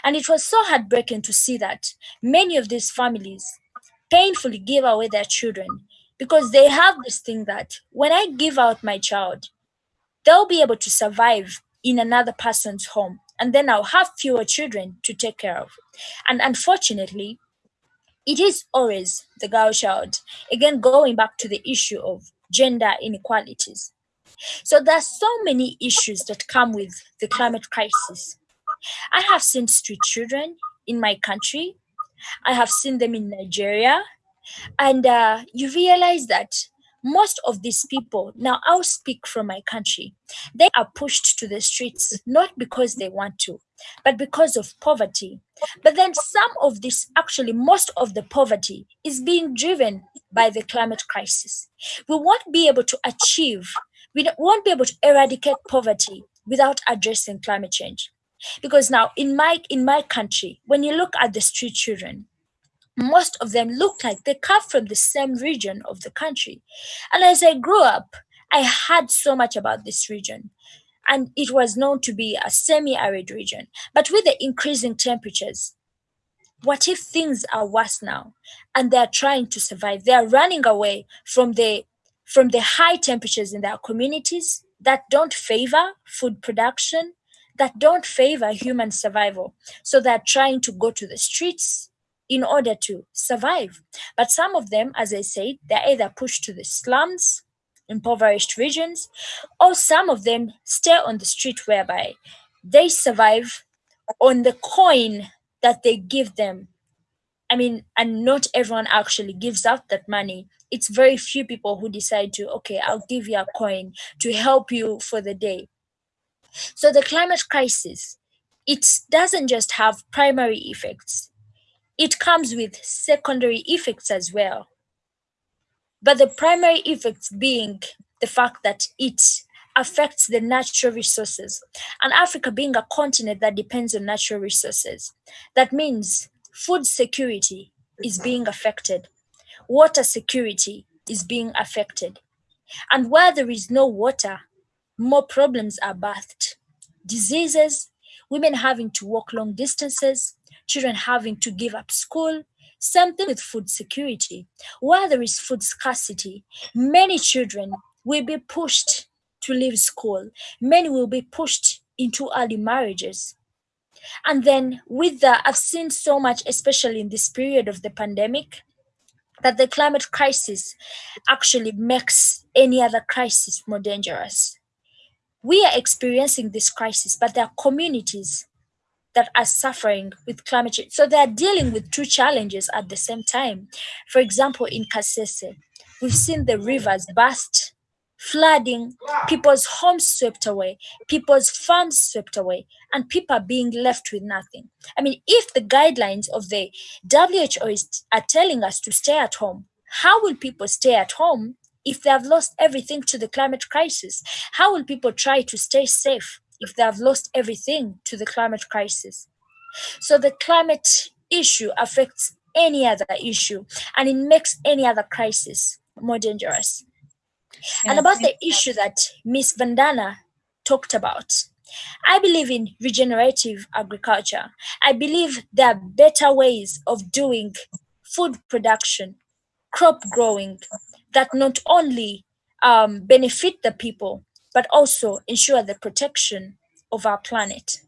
[SPEAKER 4] And it was so heartbreaking to see that many of these families painfully give away their children because they have this thing that when I give out my child, they'll be able to survive in another person's home and then I'll have fewer children to take care of. And unfortunately, it is always the girl child. Again, going back to the issue of gender inequalities. So there are so many issues that come with the climate crisis. I have seen street children in my country. I have seen them in Nigeria. And uh, you realize that most of these people, now I'll speak from my country, they are pushed to the streets not because they want to, but because of poverty. But then some of this, actually, most of the poverty is being driven by the climate crisis. We won't be able to achieve, we won't be able to eradicate poverty without addressing climate change. Because now in my in my country when you look at the street children most of them look like they come from the same region of the country. And as i grew up i heard so much about this region. And it was known to be a semi-arid region. But with the increasing temperatures what if things are worse now? And they're trying to survive. They're running away from the from the high temperatures in their communities that don't favor food production that don't favor human survival. So they're trying to go to the streets in order to survive. But some of them, as I said, they're either pushed to the slums, impoverished regions, or some of them stay on the street whereby they survive on the coin that they give them. I mean, and not everyone actually gives out that money. It's very few people who decide to, okay, I'll give you a coin to help you for the day. So the climate crisis, it doesn't just have primary effects, it comes with secondary effects as well. But the primary effects being the fact that it affects the natural resources. And Africa being a continent that depends on natural resources, that means food security is being affected, water security is being affected. And where there is no water, more problems are birthed. Diseases, women having to walk long distances, children having to give up school. something with food security. Where there is food scarcity, many children will be pushed to leave school. Many will be pushed into early marriages. And then with that, I've seen so much, especially in this period of the pandemic, that the climate crisis actually makes any other crisis more dangerous we are experiencing this crisis, but there are communities that are suffering with climate change. So they are dealing with two challenges at the same time. For example, in Kasese, we've seen the rivers burst, flooding, people's homes swept away, people's farms swept away, and people are being left with nothing. I mean, if the guidelines of the WHO is, are telling us to stay at home, how will people stay at home if they have lost everything to the climate crisis? How will people try to stay safe if they have lost everything to the climate crisis? So the climate issue affects any other issue and it makes any other crisis more dangerous. and about the issue that Miss Vandana talked about, I believe in regenerative agriculture. I believe there are better ways of doing food production, crop growing, that not only um, benefit the people, but also ensure the protection of our planet.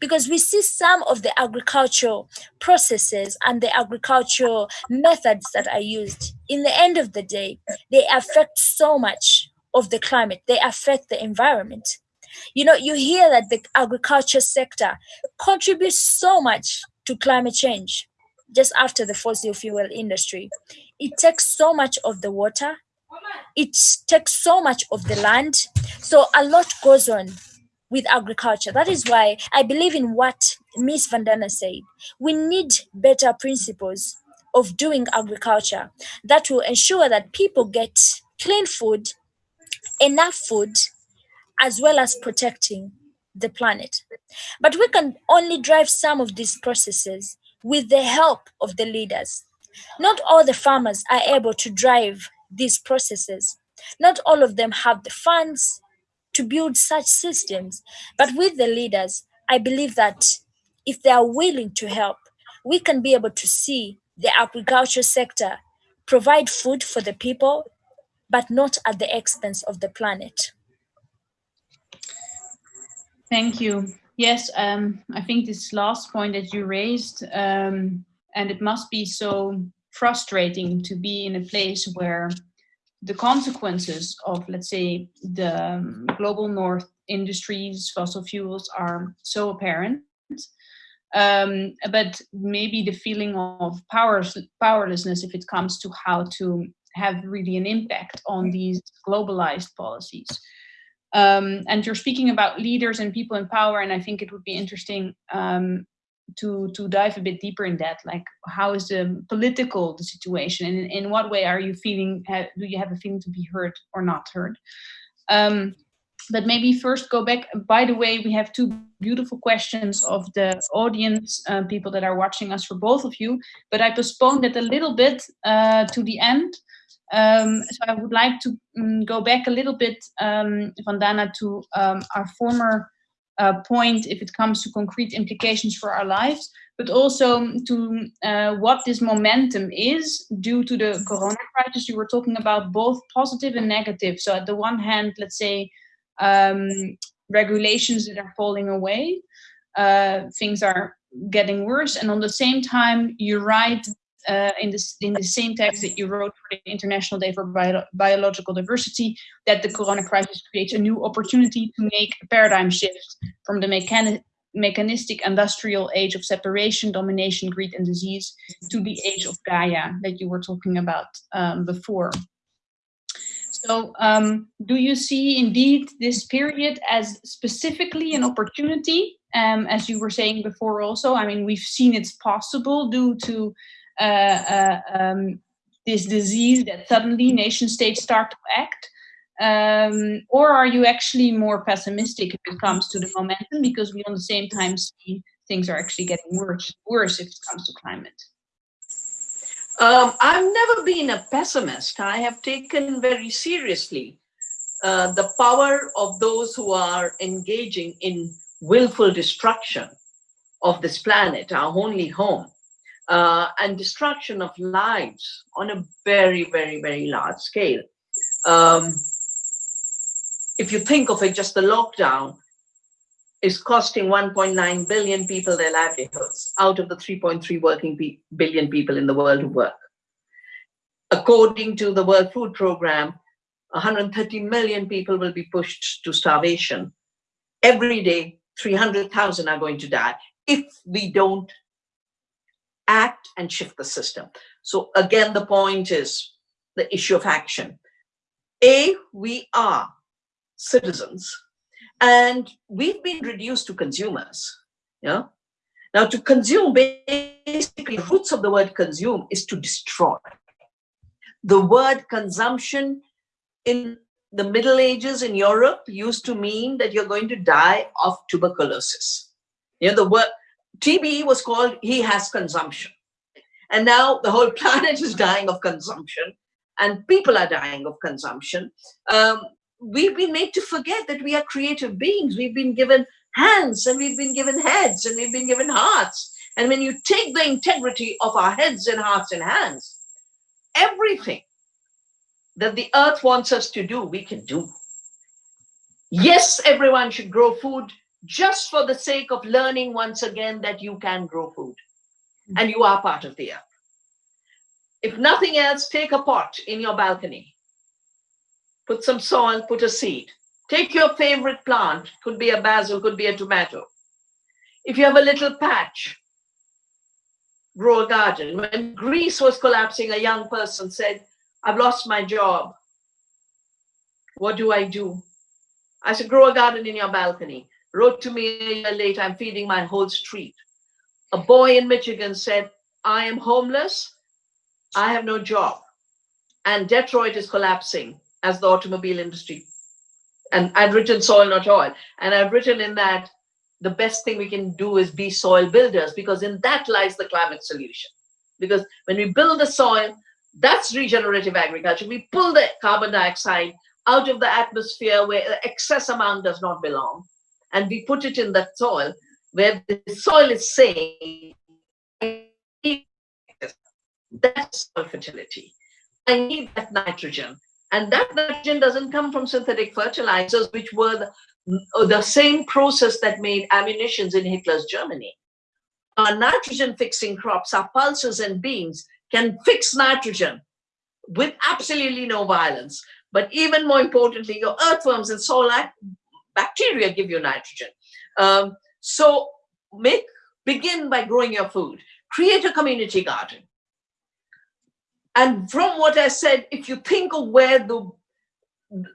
[SPEAKER 4] Because we see some of the agricultural processes and the agricultural methods that are used. In the end of the day, they affect so much of the climate, they affect the environment. You know, you hear that the agriculture sector contributes so much to climate change just after the fossil fuel industry. It takes so much of the water, it takes so much of the land. So a lot goes on with agriculture. That is why I believe in what Miss Vandana said. We need better principles of doing agriculture that will ensure that people get clean food, enough food, as well as protecting the planet. But we can only drive some of these processes with the help of the leaders. Not all the farmers are able to drive these processes. Not all of them have the funds to build such systems, but with the leaders, I believe that if they are willing to help, we can be able to see the agriculture sector provide food for the people, but not at the expense of the planet.
[SPEAKER 1] Thank you. Yes, um, I think this last point that you raised, um, and it must be so frustrating to be in a place where the consequences of, let's say, the um, global north industries, fossil fuels are so apparent. Um, but maybe the feeling of powers, powerlessness if it comes to how to have really an impact on these globalized policies. Um, and you're speaking about leaders and people in power, and I think it would be interesting um, to to dive a bit deeper in that. Like, how is the political the situation, and in, what way are you feeling? do you have a feeling to be heard or not heard? Um, but maybe first go back. By the way, we have two beautiful questions of the audience, uh, people that are watching us for both of you, but I postponed it a little bit uh, to the end. Um, so I would like to um, go back a little bit, um, Vandana, to um, our former uh, point if it comes to concrete implications for our lives, but also to uh, what this momentum is due to the corona crisis. You were talking about both positive and negative. So at the one hand, let's say um, regulations that are falling away, uh, things are getting worse, and on the same time, you write uh, in, this, in the same text that you wrote for the International Day for Bio Biological Diversity that the corona crisis creates a new opportunity to make a paradigm shift from the mechani mechanistic industrial age of separation, domination, greed, and disease to the age of Gaia that you were talking about um, before. So um, do you see indeed this period as specifically an opportunity, um, as you were saying before also? I mean, we've seen it's possible due to um, this disease that suddenly nation states start to act? Um, or are you actually more pessimistic if it comes to the momentum because we on the same time see things are actually getting worse, worse if it comes to climate?
[SPEAKER 3] Um, I've never been a pessimist. I have taken very seriously uh, the power of those who are engaging in willful destruction of this planet, our only home uh, and destruction of lives on a very, very, very large scale. Um, if you think of it, just the lockdown is costing 1.9 billion people their livelihoods out of the 3.3 working pe billion people in the world who work. According to the World Food Program, 130 million people will be pushed to starvation. Every day, 300,000 are going to die if we don't act and shift the system. So again, the point is the issue of action. A, we are citizens and we've been reduced to consumers. Yeah. Now to consume, basically roots of the word consume is to destroy. The word consumption in the Middle Ages in Europe used to mean that you're going to die of tuberculosis. You know, the word TB was called he has consumption. And now the whole planet is dying of consumption and people are dying of consumption. Um, we've been made to forget that we are creative beings. We've been given hands and we've been given heads and we've been given hearts. And when you take the integrity of our heads and hearts and hands, everything that the earth wants us to do, we can do. Yes, everyone should grow food just for the sake of learning once again that you can grow food mm-hmm. and you are part of the earth. If nothing else, take a pot in your balcony, put some soil, put a seed. Take your favorite plant, could be a basil, could be a tomato. If you have a little patch, grow a garden. When Greece was collapsing, a young person said, I've lost my job. What do I do? I said, grow a garden in your balcony wrote to me a year later, I'm feeding my whole street. A boy in Michigan said, I am homeless, I have no job. And Detroit is collapsing as the automobile industry. And I've written soil, not oil. And I've written in that the best thing we can do is be soil builders because in that lies the climate solution. Because when we build the soil, that's regenerative agriculture. We pull the carbon dioxide out of the atmosphere where the excess amount does not belong and we put it in that soil where the soil is saying, that's soil fertility. I need that nitrogen. And that nitrogen doesn't come from synthetic fertilizers, which were the, uh, the same process that made ammunitions in Hitler's Germany. Our nitrogen fixing crops, our pulses and beans can fix nitrogen with absolutely no violence. But even more importantly, your earthworms and soil bacteria give you nitrogen. Um, so make begin by growing your food. Create a community garden. And from what I said, if you think of where the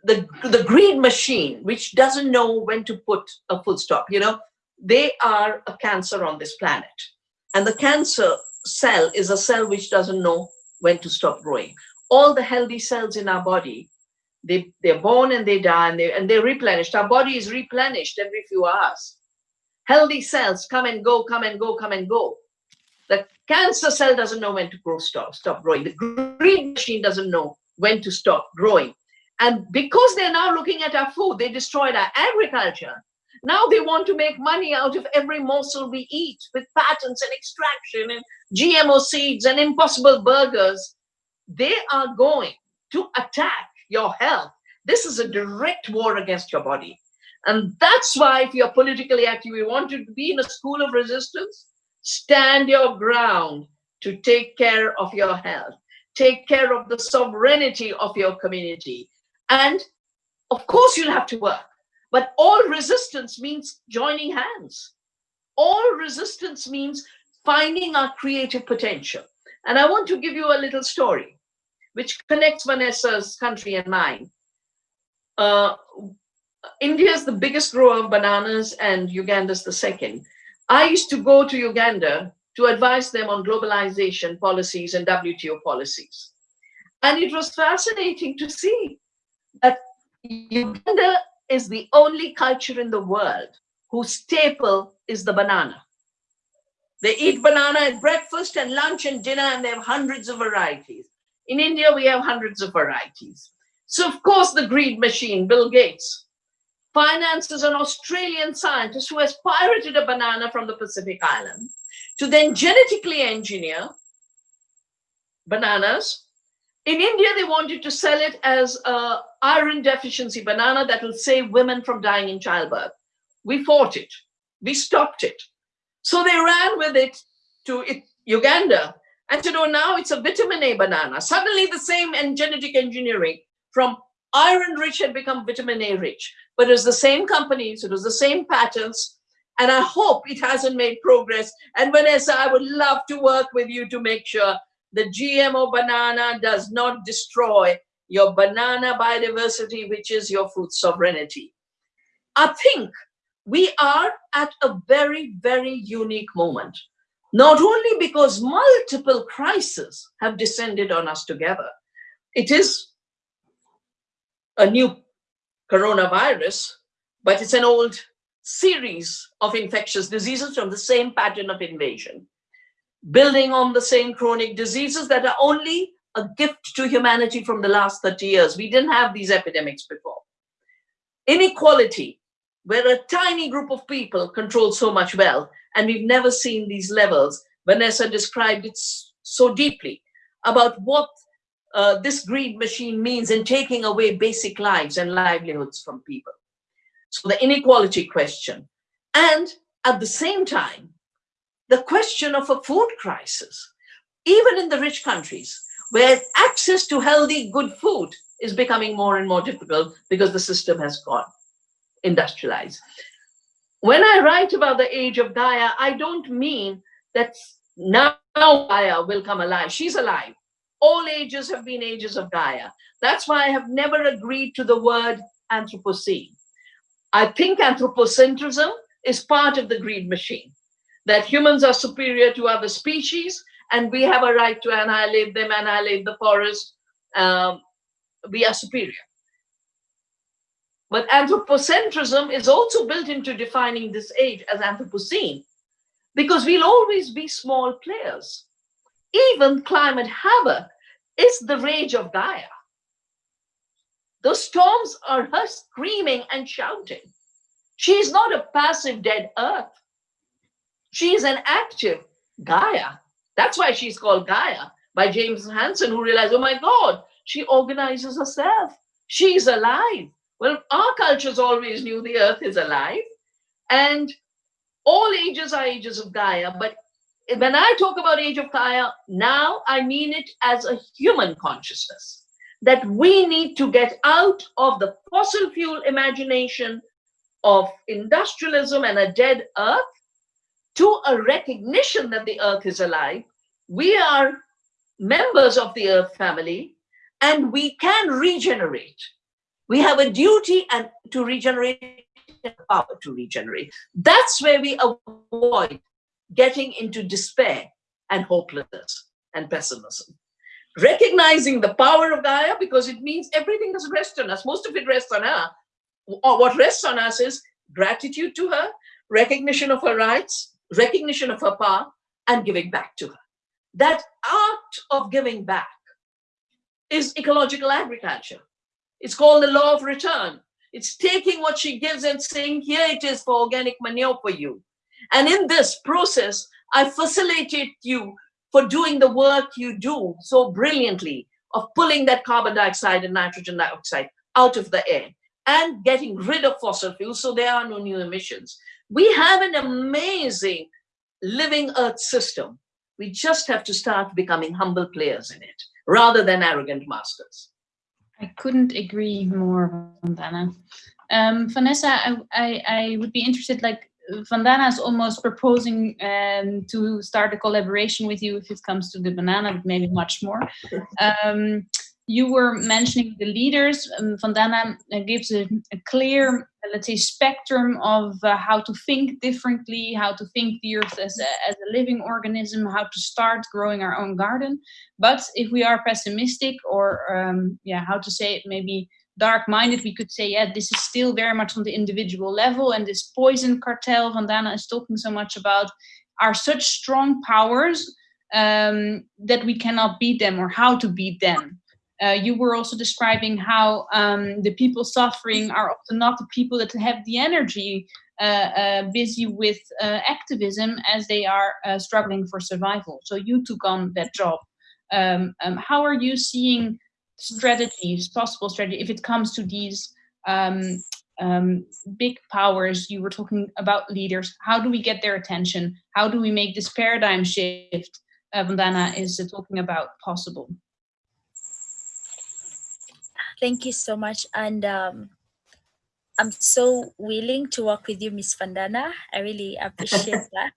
[SPEAKER 3] the the greed machine, which doesn't know when to put a full stop, you know, they are a cancer on this planet. And the cancer cell is a cell which doesn't know when to stop growing. All the healthy cells in our body They, they're born and they die and, they, and they're replenished. Our body is replenished every few hours. Healthy cells come and go, come and go, come and go. The cancer cell doesn't know when to grow, stop, stop growing. The greed machine doesn't know when to stop growing. And because they're now looking at our food, they destroyed our agriculture. Now they want to make money out of every morsel we eat with patents and extraction and GMO seeds and impossible burgers. They are going to attack your health. This is a direct war against your body. And that's why if you're politically active, you want to be in a school of resistance, stand your ground to take care of your health, take care of the sovereignty of your community. And of course you'll have to work, but all resistance means joining hands. All resistance means finding our creative potential. And I want to give you a little story which connects Vanessa's country and mine. Uh, India is the biggest grower of bananas and Uganda is the second. I used to go to Uganda to advise them on globalization policies and WTO policies. And it was fascinating to see that Uganda is the only culture in the world whose staple is the banana. They eat banana at breakfast and lunch and dinner, and they have hundreds of varieties. In India, we have hundreds of varieties. So of course, the greed machine, Bill Gates, finances an Australian scientist who has pirated a banana from the Pacific Island to then genetically engineer bananas. In India, they wanted to sell it as a iron deficiency banana that will save women from dying in childbirth. We fought it. We stopped it. So they ran with it to Uganda and you know, now it's a vitamin A banana. Suddenly the same genetic engineering from iron rich had become vitamin A rich, but it was the same companies, it was the same patents, and I hope it hasn't made progress. And Vanessa, I would love to work with you to make sure the GMO banana does not destroy your banana biodiversity, which is your food sovereignty. I think we are at a very, very unique moment not only because multiple crises have descended on us together. It is a new coronavirus, but it's an old series of infectious diseases from the same pattern of invasion, building on the same chronic diseases that are only a gift to humanity from the last 30 years. We didn't have these epidemics before. Inequality, where a tiny group of people control so much wealth, and we've never seen these levels. Vanessa described it so deeply about what uh, this greed machine means in taking away basic lives and livelihoods from people. So the inequality question. And at the same time, the question of a food crisis, even in the rich countries, where access to healthy, good food is becoming more and more difficult because the system has gone industrialized when I write about the age of Gaia, I don't mean that now Gaia will come alive. She's alive. All ages have been ages of Gaia. That's why I have never agreed to the word Anthropocene. I think anthropocentrism is part of the greed machine, that humans are superior to other species and we have a right to annihilate them, annihilate the forest. Um, we are superior. But anthropocentrism is also built into defining this age as Anthropocene, because we'll always be small players. Even climate havoc is the rage of Gaia. The storms are her screaming and shouting. She's not a passive dead earth. She's an active Gaia. That's why she's called Gaia by James Hansen, who realized, oh my God, she organizes herself. She's alive. Well, our cultures always knew the earth is alive and all ages are ages of Gaia. But when I talk about age of Gaia, now I mean it as a human consciousness that we need to get out of the fossil fuel imagination of industrialism and a dead earth to a recognition that the earth is alive. We are members of the earth family and we can regenerate. We have a duty and to regenerate power to regenerate. That's where we avoid getting into despair and hopelessness and pessimism. recognizing the power of Gaia because it means everything doesn't rest on us. Most of it rests on her. Or what rests on us is gratitude to her, recognition of her rights, recognition of her power, and giving back to her. That art of giving back is ecological agriculture. It's called the law of return. It's taking what she gives and saying, here it is for organic manure for you. And in this process, I facilitate you for doing the work you do so brilliantly of pulling that carbon dioxide and nitrogen dioxide out of the air and getting rid of fossil fuels so there are no new emissions. We have an amazing living earth system. We just have to start becoming humble players in it rather than arrogant masters.
[SPEAKER 1] I couldn't agree more, Vandana. Um, Vanessa, I, I, I would be interested, like, Vandana is almost proposing um, to start a collaboration with you if it comes to the banana, but maybe much more. Um, you were mentioning the leaders. Um, Vandana uh, gives a, a, clear, let's say, spectrum of uh, how to think differently, how to think the earth as a, as a living organism, how to start growing our own garden. But if we are pessimistic or, um, yeah, how to say it, maybe dark-minded, we could say, yeah, this is still very much on the individual level. And this poison cartel Vandana is talking so much about are such strong powers um, that we cannot beat them or how to beat them. Uh, you were also describing how um, the people suffering are often not the people that have the energy uh, uh, busy with uh, activism as they are uh, struggling for survival. So you took on that job. Um, um, how are you seeing strategies, possible strategy, if it comes to these um, um, big powers, you were talking about leaders, how do we get their attention? How do we make this paradigm shift uh, Vandana is talking about possible?
[SPEAKER 4] Thank you so much. And um, I'm so willing to work with you, Miss Vandana. I really appreciate that.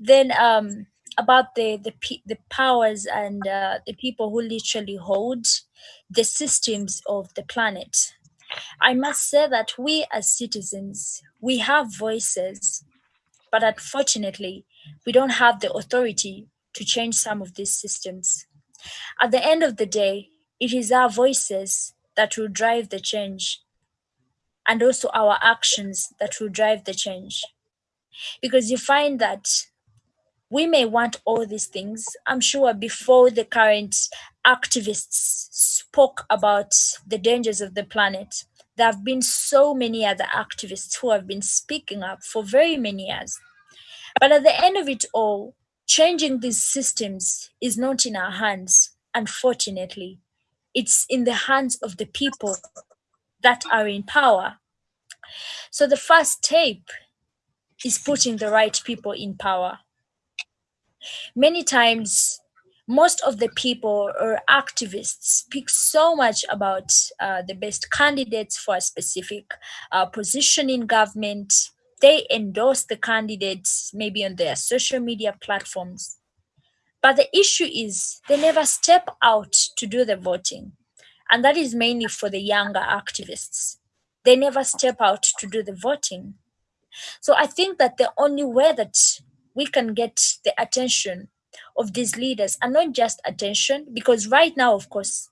[SPEAKER 4] then um, about the the the powers and uh, the people who literally hold the systems of the planet. I must say that we as citizens we have voices, but unfortunately, we don't have the authority to change some of these systems. At the end of the day, it is our voices that will drive the change and also our actions that will drive the change. Because you find that we may want all these things. I'm sure before the current activists spoke about the dangers of the planet, there have been so many other activists who have been speaking up for very many years. But at the end of it all, changing these systems is not in our hands, unfortunately. It's in the hands of the people that are in power. So the first step is putting the right people in power many times most of the people or activists speak so much about uh, the best candidates for a specific uh, position in government. They endorse the candidates maybe on their social media platforms. But the issue is they never step out to do the voting. And that is mainly for the younger activists. They never step out to do the voting. So I think that the only way that we can get the attention of these leaders and not just attention because right now of course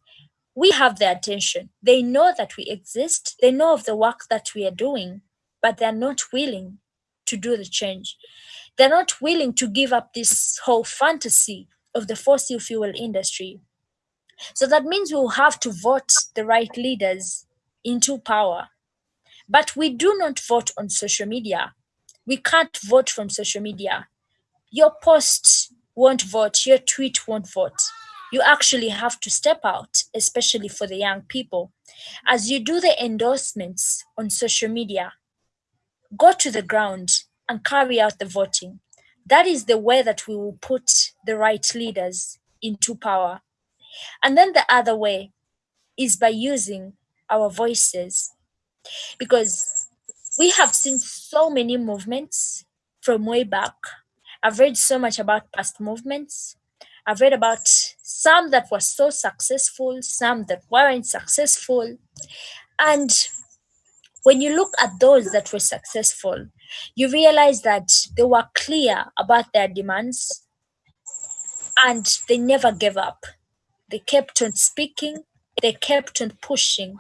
[SPEAKER 4] we have the attention they know that we exist they know of the work that we are doing but they're not willing to do the change they're not willing to give up this whole fantasy of the fossil fuel industry. So that means we'll have to vote the right leaders into power. But we do not vote on social media. We can't vote from social media. Your post won't vote, your tweet won't vote. You actually have to step out, especially for the young people. As you do the endorsements on social media, go to the ground and carry out the voting. That is the way that we will put the right leaders into power. And then the other way is by using our voices. Because we have seen so many movements from way back I've read so much about past movements. I've read about some that were so successful, some that weren't successful. And when you look at those that were successful, you realize that they were clear about their demands and they never gave up. they kept on speaking, they kept on pushing,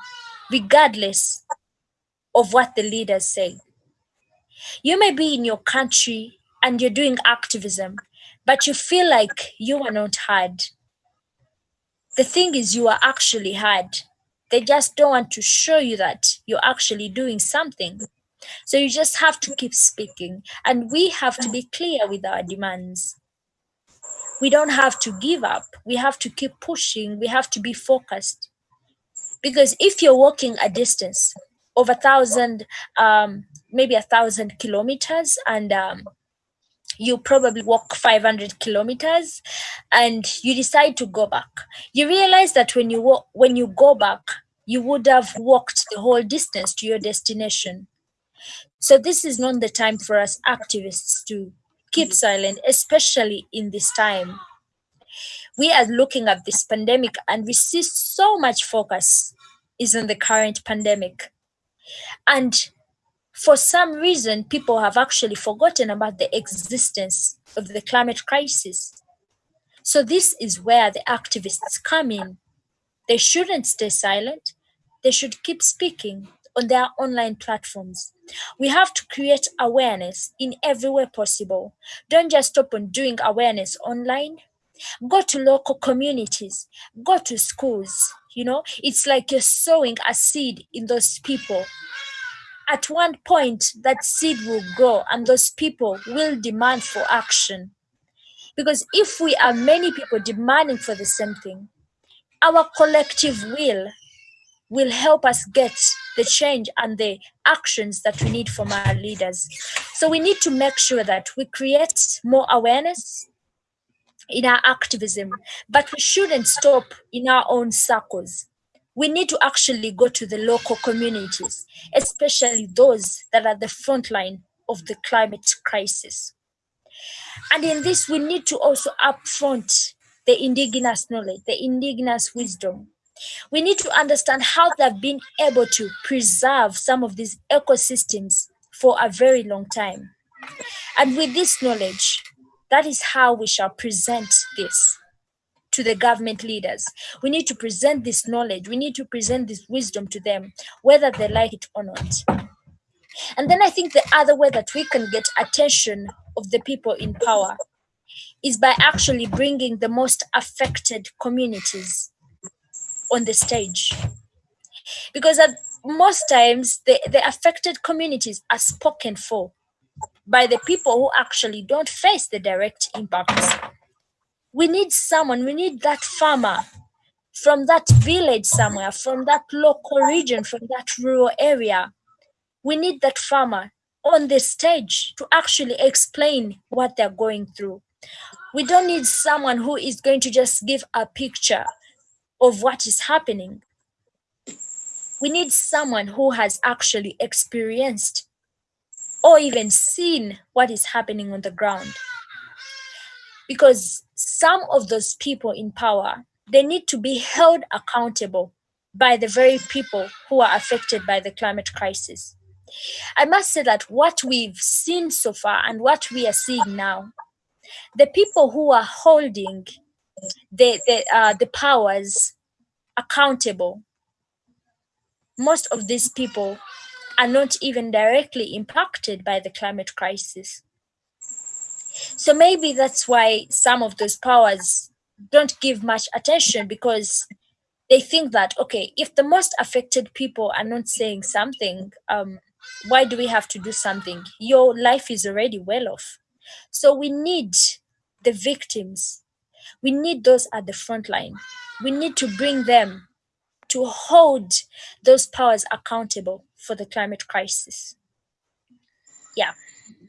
[SPEAKER 4] regardless of what the leaders say. You may be in your country and you're doing activism, but you feel like you are not heard. The thing is, you are actually heard. They just don't want to show you that you're actually doing something. So you just have to keep speaking, and we have to be clear with our demands. We don't have to give up. We have to keep pushing. We have to be focused. Because if you're walking a distance of a thousand, um, maybe a thousand kilometers, and um, you probably walk 500 kilometers and you decide to go back you realize that when you walk when you go back you would have walked the whole distance to your destination so this is not the time for us activists to keep mm-hmm. silent especially in this time. We are looking at this pandemic and we see so much focus is on the current pandemic. And for some reason, people have actually forgotten about the existence of the climate crisis. So, this is where the activists come in. They shouldn't stay silent, they should keep speaking on their online platforms. We have to create awareness in every way possible. Don't just stop on doing awareness online. Go to local communities, go to schools. You know, it's like you're sowing a seed in those people at one point that seed will grow and those people will demand for action because if we are many people demanding for the same thing our collective will will help us get the change and the actions that we need from our leaders so we need to make sure that we create more awareness in our activism but we shouldn't stop in our own circles we need to actually go to the local communities, especially those that are the front line of the climate crisis. And in this, we need to also upfront the indigenous knowledge, the indigenous wisdom. We need to understand how they've been able to preserve some of these ecosystems for a very long time. And with this knowledge, that is how we shall present this to the government leaders. We need to present this knowledge, we need to present this wisdom to them, whether they like it or not. And then I think the other way that we can get attention of the people in power is by actually bringing the most affected communities on the stage. Because at most times, the, the affected communities are spoken for by the people who actually don't face the direct impacts we need someone, we need that farmer from that village somewhere, from that local region, from that rural area. We need that farmer on the stage to actually explain what they're going through. We don't need someone who is going to just give a picture of what is happening. We need someone who has actually experienced or even seen what is happening on the ground. Because some of those people in power they need to be held accountable by the very people who are affected by the climate crisis i must say that what we've seen so far and what we are seeing now the people who are holding the the, uh, the powers accountable. Most of these people are not even directly impacted by the climate crisis. So maybe that's why some of those powers don't give much attention because they think that okay if the most affected people are not saying something um, why do we have to do something? Your life is already well off. So we need the victims we need those at the front line. We need to bring them to hold those powers accountable for the climate crisis. Yeah.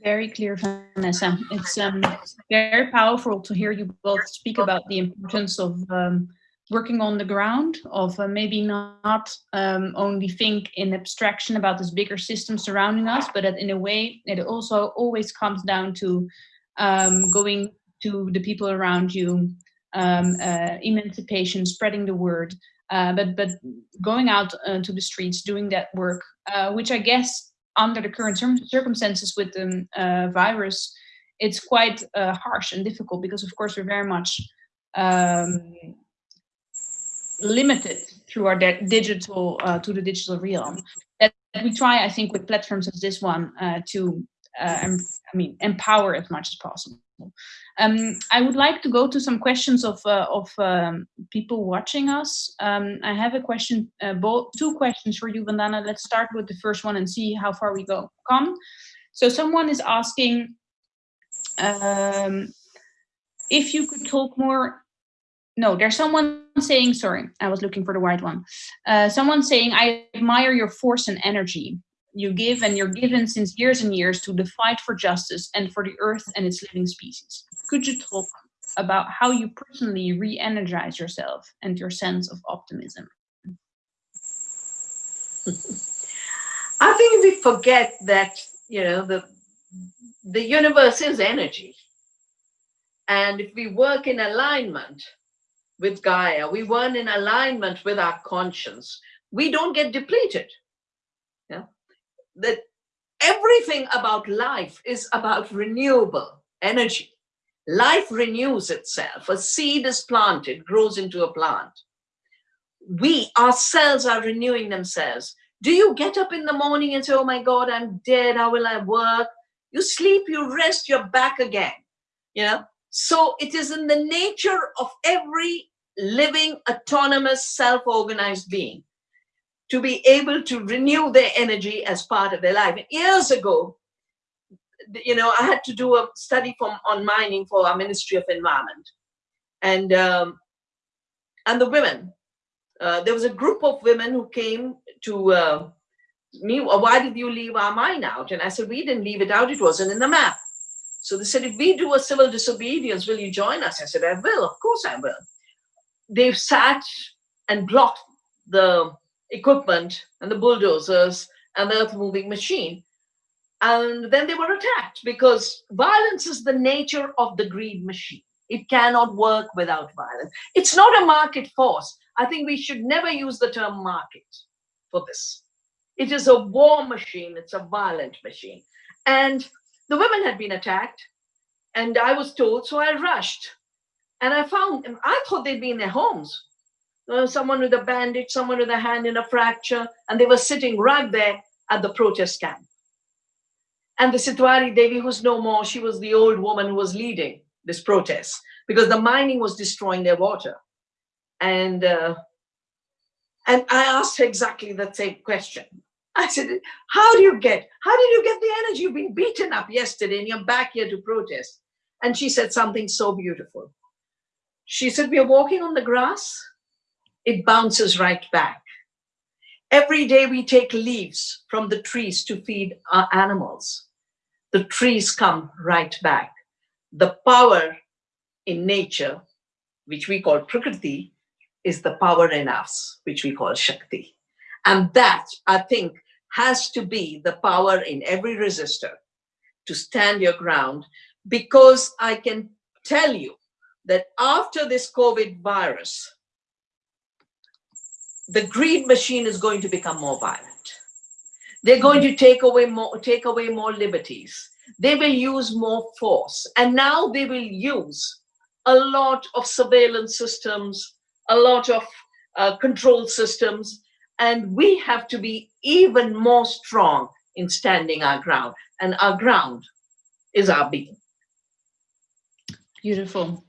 [SPEAKER 1] Very clear, Vanessa. It's um, very powerful to hear you both speak about the importance of um, working on the ground, of uh, maybe not um, only think in abstraction about this bigger system surrounding us, but that in a way it also always comes down to um, going to the people around you, um, uh, emancipation, spreading the word, uh, but but going out uh, to the streets, doing that work, uh, which I guess under the current circumstances with the uh, virus, it's quite uh, harsh and difficult because, of course, we're very much um, limited through our digital to the digital realm. That, we try, I think, with platforms as this one to, uh, I mean, empower as much as possible. Um, I would like to go to some questions of uh, of um, people watching us. Um, I have a question, uh, both two questions for you, Vandana. Let's start with the first one and see how far we go. Come. So someone is asking um, if you could talk more. No, there's someone saying. Sorry, I was looking for the right one. Uh, someone saying, "I admire your force and energy you give and you're given since years and years to the fight for justice and for the earth and its living species. Could you talk about how you personally re-energize yourself and your sense of optimism?
[SPEAKER 3] I think we forget that you know the the universe is energy, and if we work in alignment with Gaia, we work in alignment with our conscience, we don't get depleted. Yeah, that everything about life is about renewable energy. Life renews itself. A seed is planted, grows into a plant. We ourselves are renewing themselves. Do you get up in the morning and say, Oh my God, I'm dead. How will I work? You sleep, you rest, you're back again. You know? So it is in the nature of every living, autonomous, self organized being to be able to renew their energy as part of their life. Years ago, you know, I had to do a study from on mining for our Ministry of Environment, and um, and the women. Uh, there was a group of women who came to uh, me. Why did you leave our mine out? And I said, we didn't leave it out. It wasn't in the map. So they said, if we do a civil disobedience, will you join us? I said, I will. Of course, I will. They've sat and blocked the equipment and the bulldozers and the earth moving machine. And then they were attacked because violence is the nature of the greed machine. It cannot work without violence. It's not a market force. I think we should never use the term market for this. It is a war machine, it's a violent machine. And the women had been attacked, and I was told, so I rushed. And I found, I thought they'd be in their homes. Uh, someone with a bandage, someone with a hand in a fracture, and they were sitting right there at the protest camp. And the Itwari Devi, who's no more, she was the old woman who was leading this protest because the mining was destroying their water. And uh, and I asked her exactly the same question. I said, "How do you get? How did you get the energy? You've been beaten up yesterday, and you're back here to protest." And she said something so beautiful. She said, "We are walking on the grass. It bounces right back. Every day we take leaves from the trees to feed our animals. The trees come right back. The power in nature, which we call Prakriti, is the power in us, which we call Shakti. And that, I think, has to be the power in every resistor to stand your ground because I can tell you that after this COVID virus, the greed machine is going to become more violent. They're going to take away more, take away more liberties. They will use more force. And now they will use a lot of surveillance systems, a lot of uh, control systems, and we have to be even more strong in standing our ground. And our ground is our being.
[SPEAKER 1] Beautiful.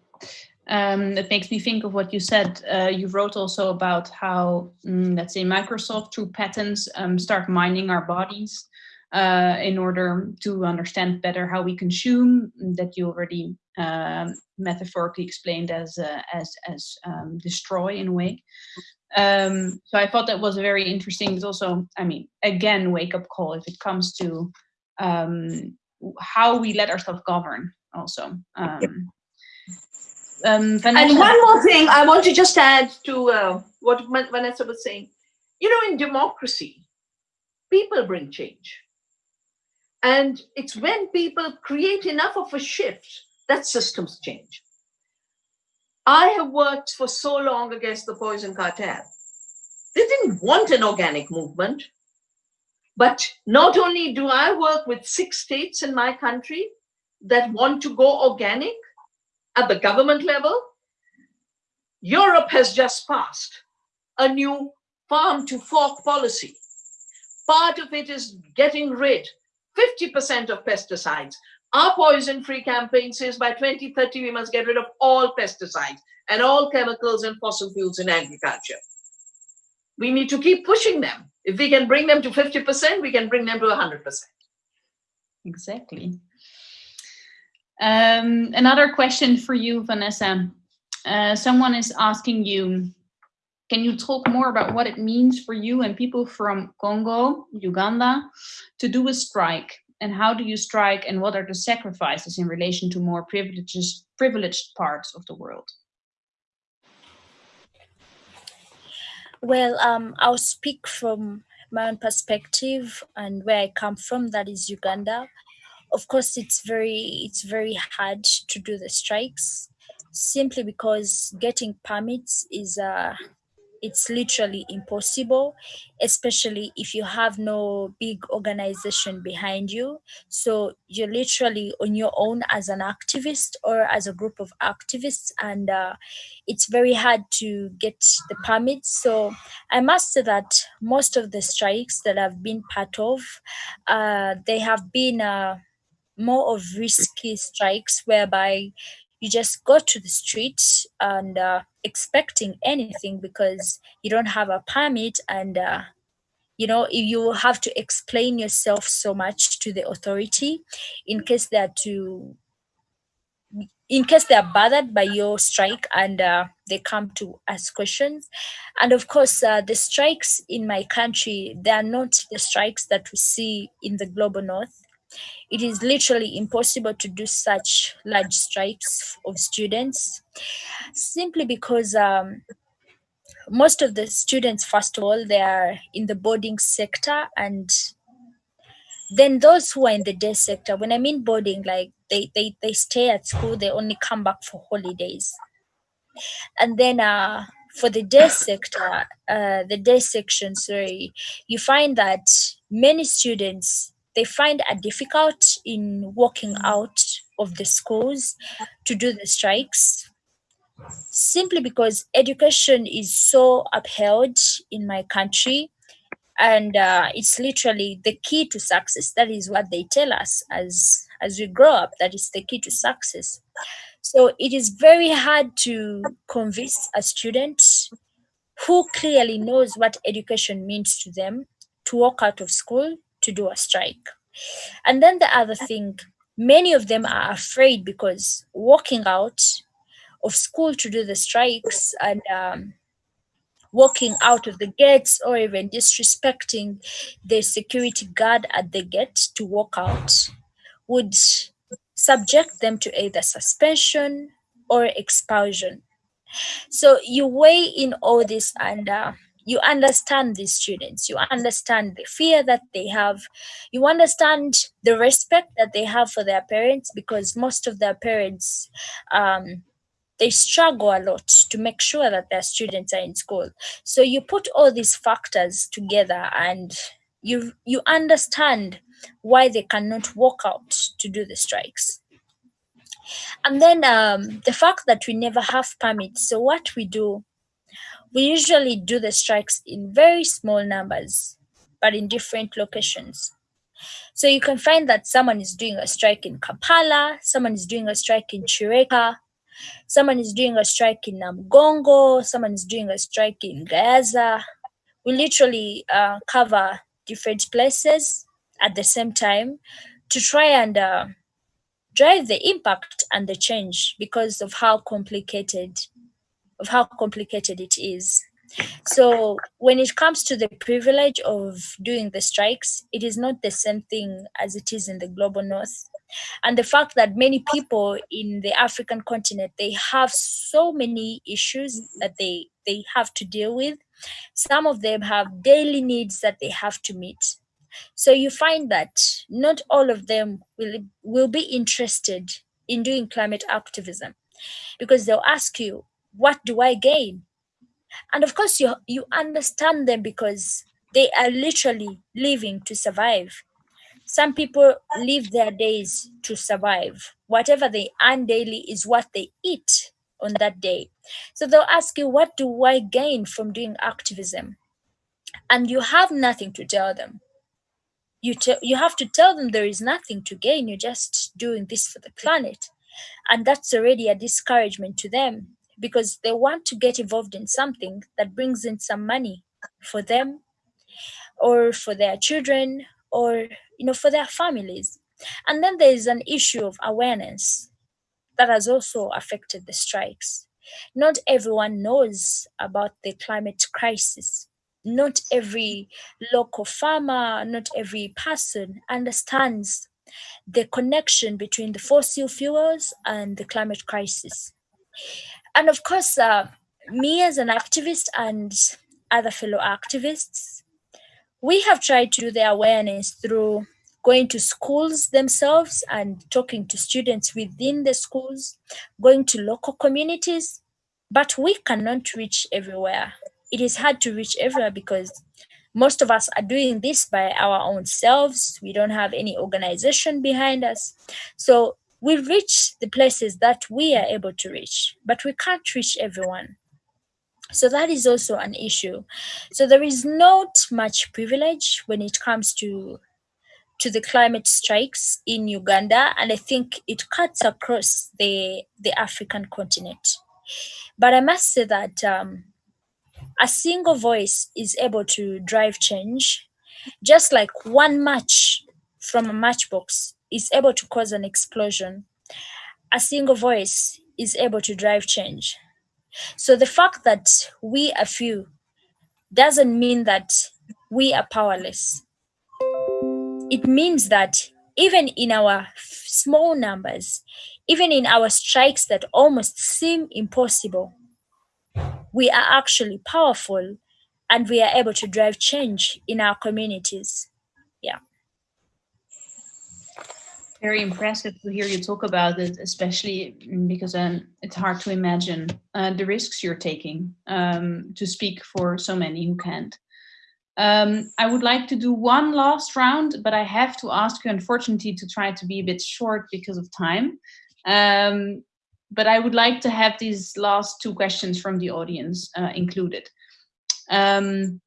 [SPEAKER 1] Um, it makes me think of what you said. Uh, you wrote also about how, mm, let's say, Microsoft through patents um, start mining our bodies uh, in order to understand better how we consume. That you already um, metaphorically explained as uh, as as um, destroy in a way. Um, so I thought that was very interesting. But also, I mean, again, wake up call if it comes to um, how we let ourselves govern. Also. Um,
[SPEAKER 3] um, and one more thing I want to just add to uh, what Vanessa was saying. You know, in democracy, people bring change. And it's when people create enough of a shift that systems change. I have worked for so long against the poison cartel. They didn't want an organic movement. But not only do I work with six states in my country that want to go organic, at the government level, Europe has just passed a new farm to fork policy. Part of it is getting rid 50% of pesticides. Our poison free campaign says by 2030 we must get rid of all pesticides and all chemicals and fossil fuels in agriculture. We need to keep pushing them. If we can bring them to 50%, we can bring them to 100%.
[SPEAKER 1] Exactly. Um, another question for you, Vanessa. Uh, someone is asking you, can you talk more about what it means for you and people from Congo, Uganda, to do a strike? And how do you strike and what are the sacrifices in relation to more privileged, privileged parts of the world?
[SPEAKER 4] Well, um, I'll speak from my own perspective and where I come from, that is Uganda. Of course, it's very it's very hard to do the strikes simply because getting permits is uh, it's literally impossible especially if you have no big organization behind you. So you're literally on your own as an activist or as a group of activists and uh, it's very hard to get the permits. So i must say that most of the strikes that i've been part of uh, they have been uh, more of risky strikes whereby you just go to the street and uh, expecting anything because you don't have a permit and uh, you know you have to explain yourself so much to the authority in case they are to in case they are bothered by your strike and uh, they come to ask questions. And of course uh, the strikes in my country they are not the strikes that we see in the global north it is literally impossible to do such large strikes of students simply because um, most of the students first of all they are in the boarding sector and then those who are in the day sector when i mean boarding like they they, they stay at school they only come back for holidays. And then uh for the day sector uh the day section sorry you find that many students they find it difficult in walking out of the schools to do the strikes simply because education is so upheld in my country and uh, it's literally the key to success. That is what they tell us as as we grow up. That is the key to success. So it is very hard to convince a student who clearly knows what education means to them to walk out of school to do a strike. And then the other thing, many of them are afraid because walking out of school to do the strikes and um, walking out of the gates or even disrespecting the security guard at the gate to walk out would subject them to either suspension or expulsion. So you weigh in all this and uh, you understand these students you understand the fear that they have you understand the respect that they have for their parents because most of their parents um, they struggle a lot to make sure that their students are in school. So you put all these factors together and you you understand why they cannot walk out to do the strikes. And then um, the fact that we never have permits. So what we do we usually do the strikes in very small numbers, but in different locations. So you can find that someone is doing a strike in Kampala, someone is doing a strike in Kireka, someone is doing a strike in Namugongo, someone is doing a strike in Gayaza. We literally uh, cover different places at the same time to try and uh, drive the impact and the change because of how complicated of how complicated it is. So when it comes to the privilege of doing the strikes, it is not the same thing as it is in the global north. And the fact that many people in the African continent they have so many issues that they they have to deal with. Some of them have daily needs that they have to meet. So you find that not all of them will will be interested in doing climate activism because they'll ask you what do I gain? And of course, you, you understand them because they are literally living to survive. Some people live their days to survive. Whatever they earn daily is what they eat on that day. So they'll ask you, What do I gain from doing activism? And you have nothing to tell them. You, you have to tell them there is nothing to gain, you're just doing this for the planet. And that's already a discouragement to them because they want to get involved in something that brings in some money for them or for their children or you know for their families. And then there is an issue of awareness that has also affected the strikes. Not everyone knows about the climate crisis. Not every local farmer not every person understands the connection between the fossil fuels and the climate crisis and of course, uh, me as an activist and other fellow activists, we have tried to do the awareness through going to schools themselves and talking to students within the schools, going to local communities, but we cannot reach everywhere. It is hard to reach everywhere because most of us are doing this by our own selves. We don't have any organization behind us. So we reach the places that we are able to reach, but we can't reach everyone. So that is also an issue. So there is not much privilege when it comes to to the climate strikes in Uganda, and I think it cuts across the the African continent. But I must say that um, a single voice is able to drive change, just like one match from a matchbox is able to cause an explosion, a single voice is able to drive change. So the fact that we are few doesn't mean that we are powerless. It means that even in our small numbers, even in our strikes that almost seem impossible, we are actually powerful and we are able to drive change in our communities. Yeah
[SPEAKER 1] very impressive to hear you talk about it, especially because um, it's hard to imagine uh, the risks you're taking um, to speak for so many who can't. Um, I would like to do one last round, but I have to ask you, unfortunately, to try to be a bit short because of time. Um, but I would like to have these last two questions from the audience uh, included. Um,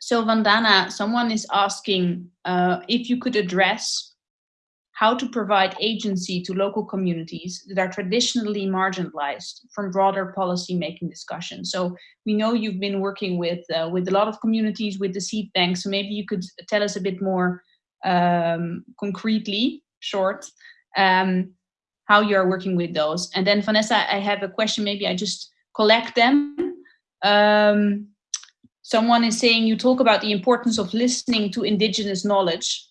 [SPEAKER 1] so Vandana, someone is asking uh, if you could address how to provide agency to local communities that are traditionally marginalized from broader policy making discussions. So we know you've been working with uh, with a lot of communities with the seed bank. So maybe you could tell us a bit more um, concretely, short, um, how you are working with those. And then Vanessa, I have a question. Maybe I just collect them. Um, someone is saying you talk about the importance of listening to indigenous knowledge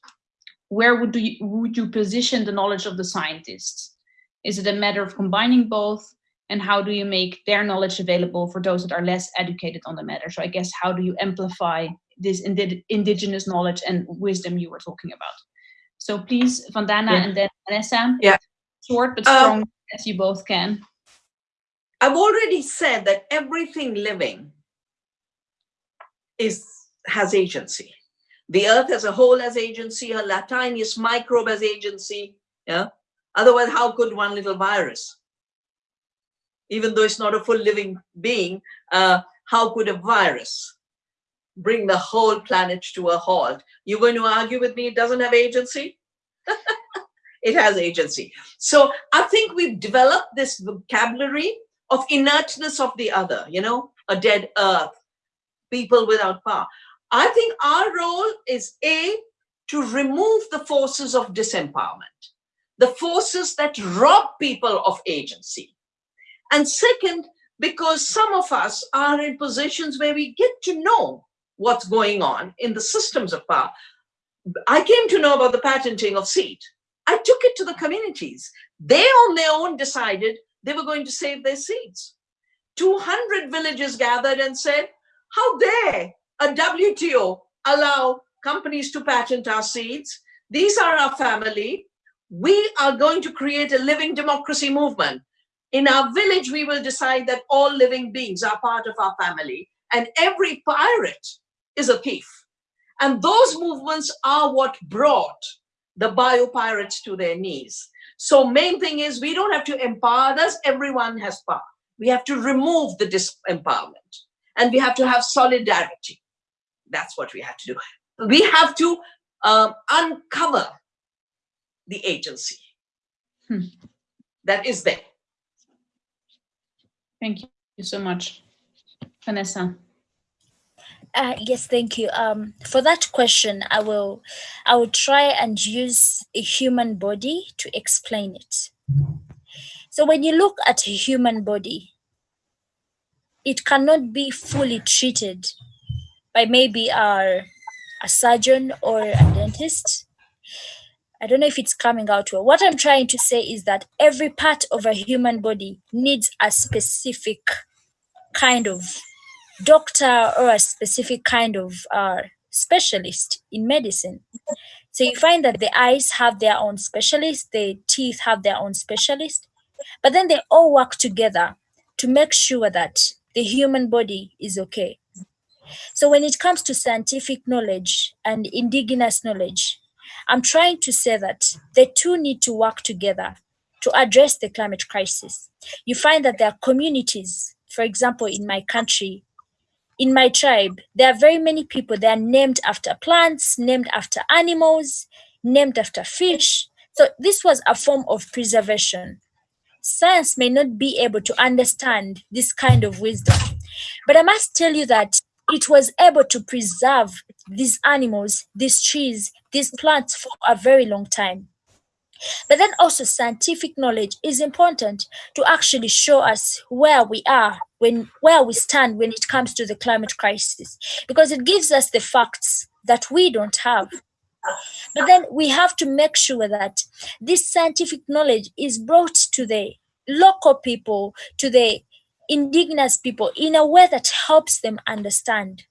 [SPEAKER 1] where would you, would you position the knowledge of the scientists? Is it a matter of combining both? And how do you make their knowledge available for those that are less educated on the matter? So I guess how do you amplify this indi indigenous knowledge and wisdom you were talking about? So please, Vandana yeah. and then Vanessa,
[SPEAKER 3] yeah.
[SPEAKER 1] short but strong um, as you both can.
[SPEAKER 3] I've already said that everything living is has agency. The earth as a whole as agency, a tiniest microbe as agency. Yeah. Otherwise, how could one little virus, even though it's not a full living being, uh, how could a virus bring the whole planet to a halt? You're going to argue with me it doesn't have agency? it has agency. So I think we've developed this vocabulary of inertness of the other, you know, a dead earth, people without power. I think our role is A, to remove the forces of disempowerment, the forces that rob people of agency. And second, because some of us are in positions where we get to know what's going on in the systems of power. I came to know about the patenting of seed. I took it to the communities. They on their own decided they were going to save their seeds. 200 villages gathered and said, how dare a WTO allow companies to patent our seeds. These are our family. We are going to create a living democracy movement. In our village, we will decide that all living beings are part of our family and every pirate is a thief. And those movements are what brought the biopirates to their knees. So main thing is we don't have to empower us. Everyone has power. We have to remove the disempowerment and we have to have solidarity. That's what we have to do. We have to um, uncover the agency
[SPEAKER 1] Hmm.
[SPEAKER 3] that is there.
[SPEAKER 1] Thank you so much. Vanessa.
[SPEAKER 4] Uh, yes, thank you. Um, for that question, I will, I will try and use a human body to explain it. So when you look at a human body, it cannot be fully treated by maybe our, a surgeon or a dentist. I don't know if it's coming out well. What I'm trying to say is that every part of a human body needs a specific kind of doctor or a specific kind of uh, specialist in medicine. So you find that the eyes have their own specialist, the teeth have their own specialist, but then they all work together to make sure that the human body is okay. So when it comes to scientific knowledge and indigenous knowledge, I'm trying to say that the two need to work together to address the climate crisis. You find that there are communities, for example, in my country, in my tribe, there are very many people that are named after plants, named after animals, named after fish. So this was a form of preservation. Science may not be able to understand this kind of wisdom, but I must tell you that it was able to preserve these animals, these trees, these plants for a very long time. But then also scientific knowledge is important to actually show us where we are when where we stand when it comes to the climate crisis because it gives us the facts that we don't have. But then we have to make sure that this scientific knowledge is brought to the local people, to the indigenous people in a way that helps them understand.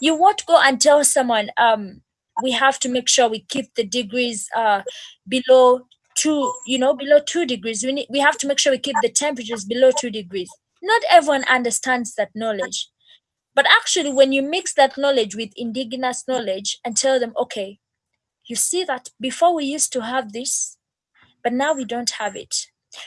[SPEAKER 4] You won't go and tell someone, um, we have to make sure we keep the degrees uh, below two, you know, below two degrees. We, need, we have to make sure we keep the temperatures below two degrees. Not everyone understands that knowledge. But actually, when you mix that knowledge with indigenous knowledge and tell them, okay, you see that before we used to have this, but now we don't have it.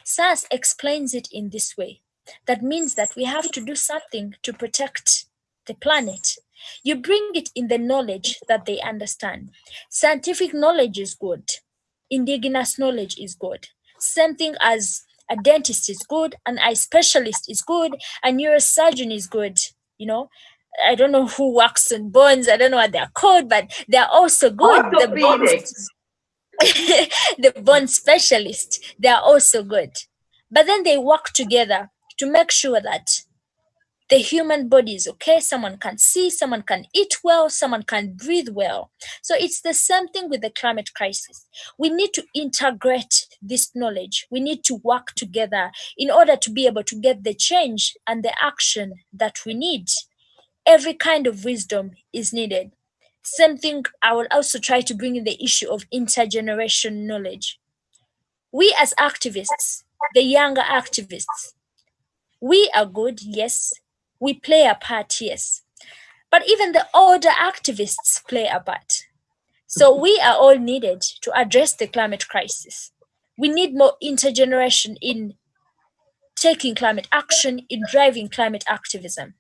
[SPEAKER 4] SAS explains it in this way. That means that we have to do something to protect the planet. You bring it in the knowledge that they understand. Scientific knowledge is good. Indigenous knowledge is good. Same thing as a dentist is good, an eye specialist is good, a neurosurgeon is good. You know, I don't know who works on bones. I don't know what they're called, but they're also good. The bones, the bone specialist, they're also good. But then they work together to make sure that the human body is okay. Someone can see, someone can eat well, someone can breathe well. So it's the same thing with the climate crisis. We need to integrate this knowledge. We need to work together in order to be able to get the change and the action that we need. Every kind of wisdom is needed. Same thing, I will also try to bring in the issue of intergenerational knowledge. We as activists, the younger activists, we are good, yes. We play a part, yes. But even the older activists play a part. So we are all needed to address the climate crisis. We need more intergeneration in taking climate action, in driving climate activism.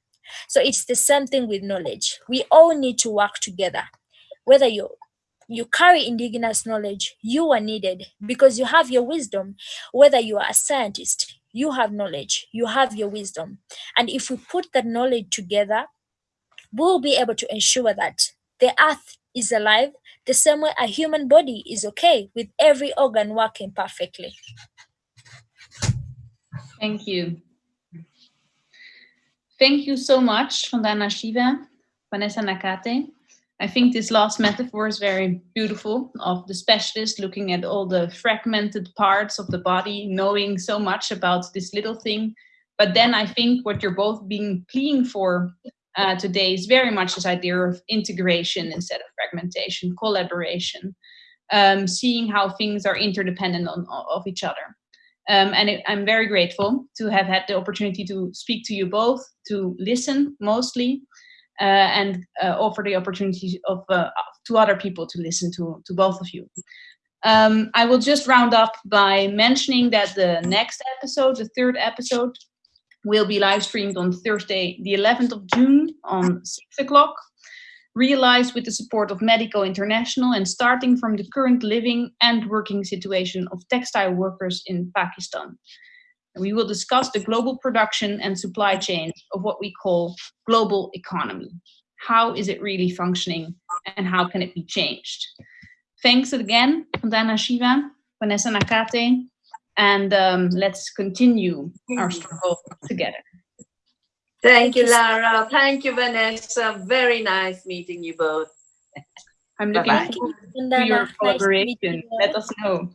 [SPEAKER 4] So it's the same thing with knowledge. We all need to work together. Whether you you carry indigenous knowledge, you are needed because you have your wisdom. Whether you are a scientist, you have knowledge, you have your wisdom. And if we put that knowledge together, we'll be able to ensure that the earth is alive the same way a human body is okay with every organ working perfectly.
[SPEAKER 1] Thank you. Thank you so much, Vandana Shiva, Vanessa Nakate. I think this last metaphor is very beautiful of the specialist looking at all the fragmented parts of the body, knowing so much about this little thing. But then I think what you're both being pleading for uh, today is very much this idea of integration instead of fragmentation, collaboration, um, seeing how things are interdependent on, of each other. Um, and it, I'm very grateful to have had the opportunity to speak to you both, to listen mostly, and uh, offer the opportunity of uh, to other people to listen to, to both of you. Um, I will just round up by mentioning that the next episode, the third episode, will be live streamed on Thursday, the 11th of June on 6 o'clock, realized with the support of Medico International and starting from the current living and working situation of textile workers in Pakistan. And we will discuss the global production and supply chain of what we call global economy. How is it really functioning and how can it be changed? Thanks again, Vandana Shiva, Vanessa Nakate, and um, let's continue our struggle together.
[SPEAKER 3] Thank you, Lara. Thank you, Vanessa. Very nice meeting you both.
[SPEAKER 1] I'm looking
[SPEAKER 3] Bye-bye.
[SPEAKER 1] forward to your
[SPEAKER 4] nice to meet
[SPEAKER 1] collaboration. Let us know.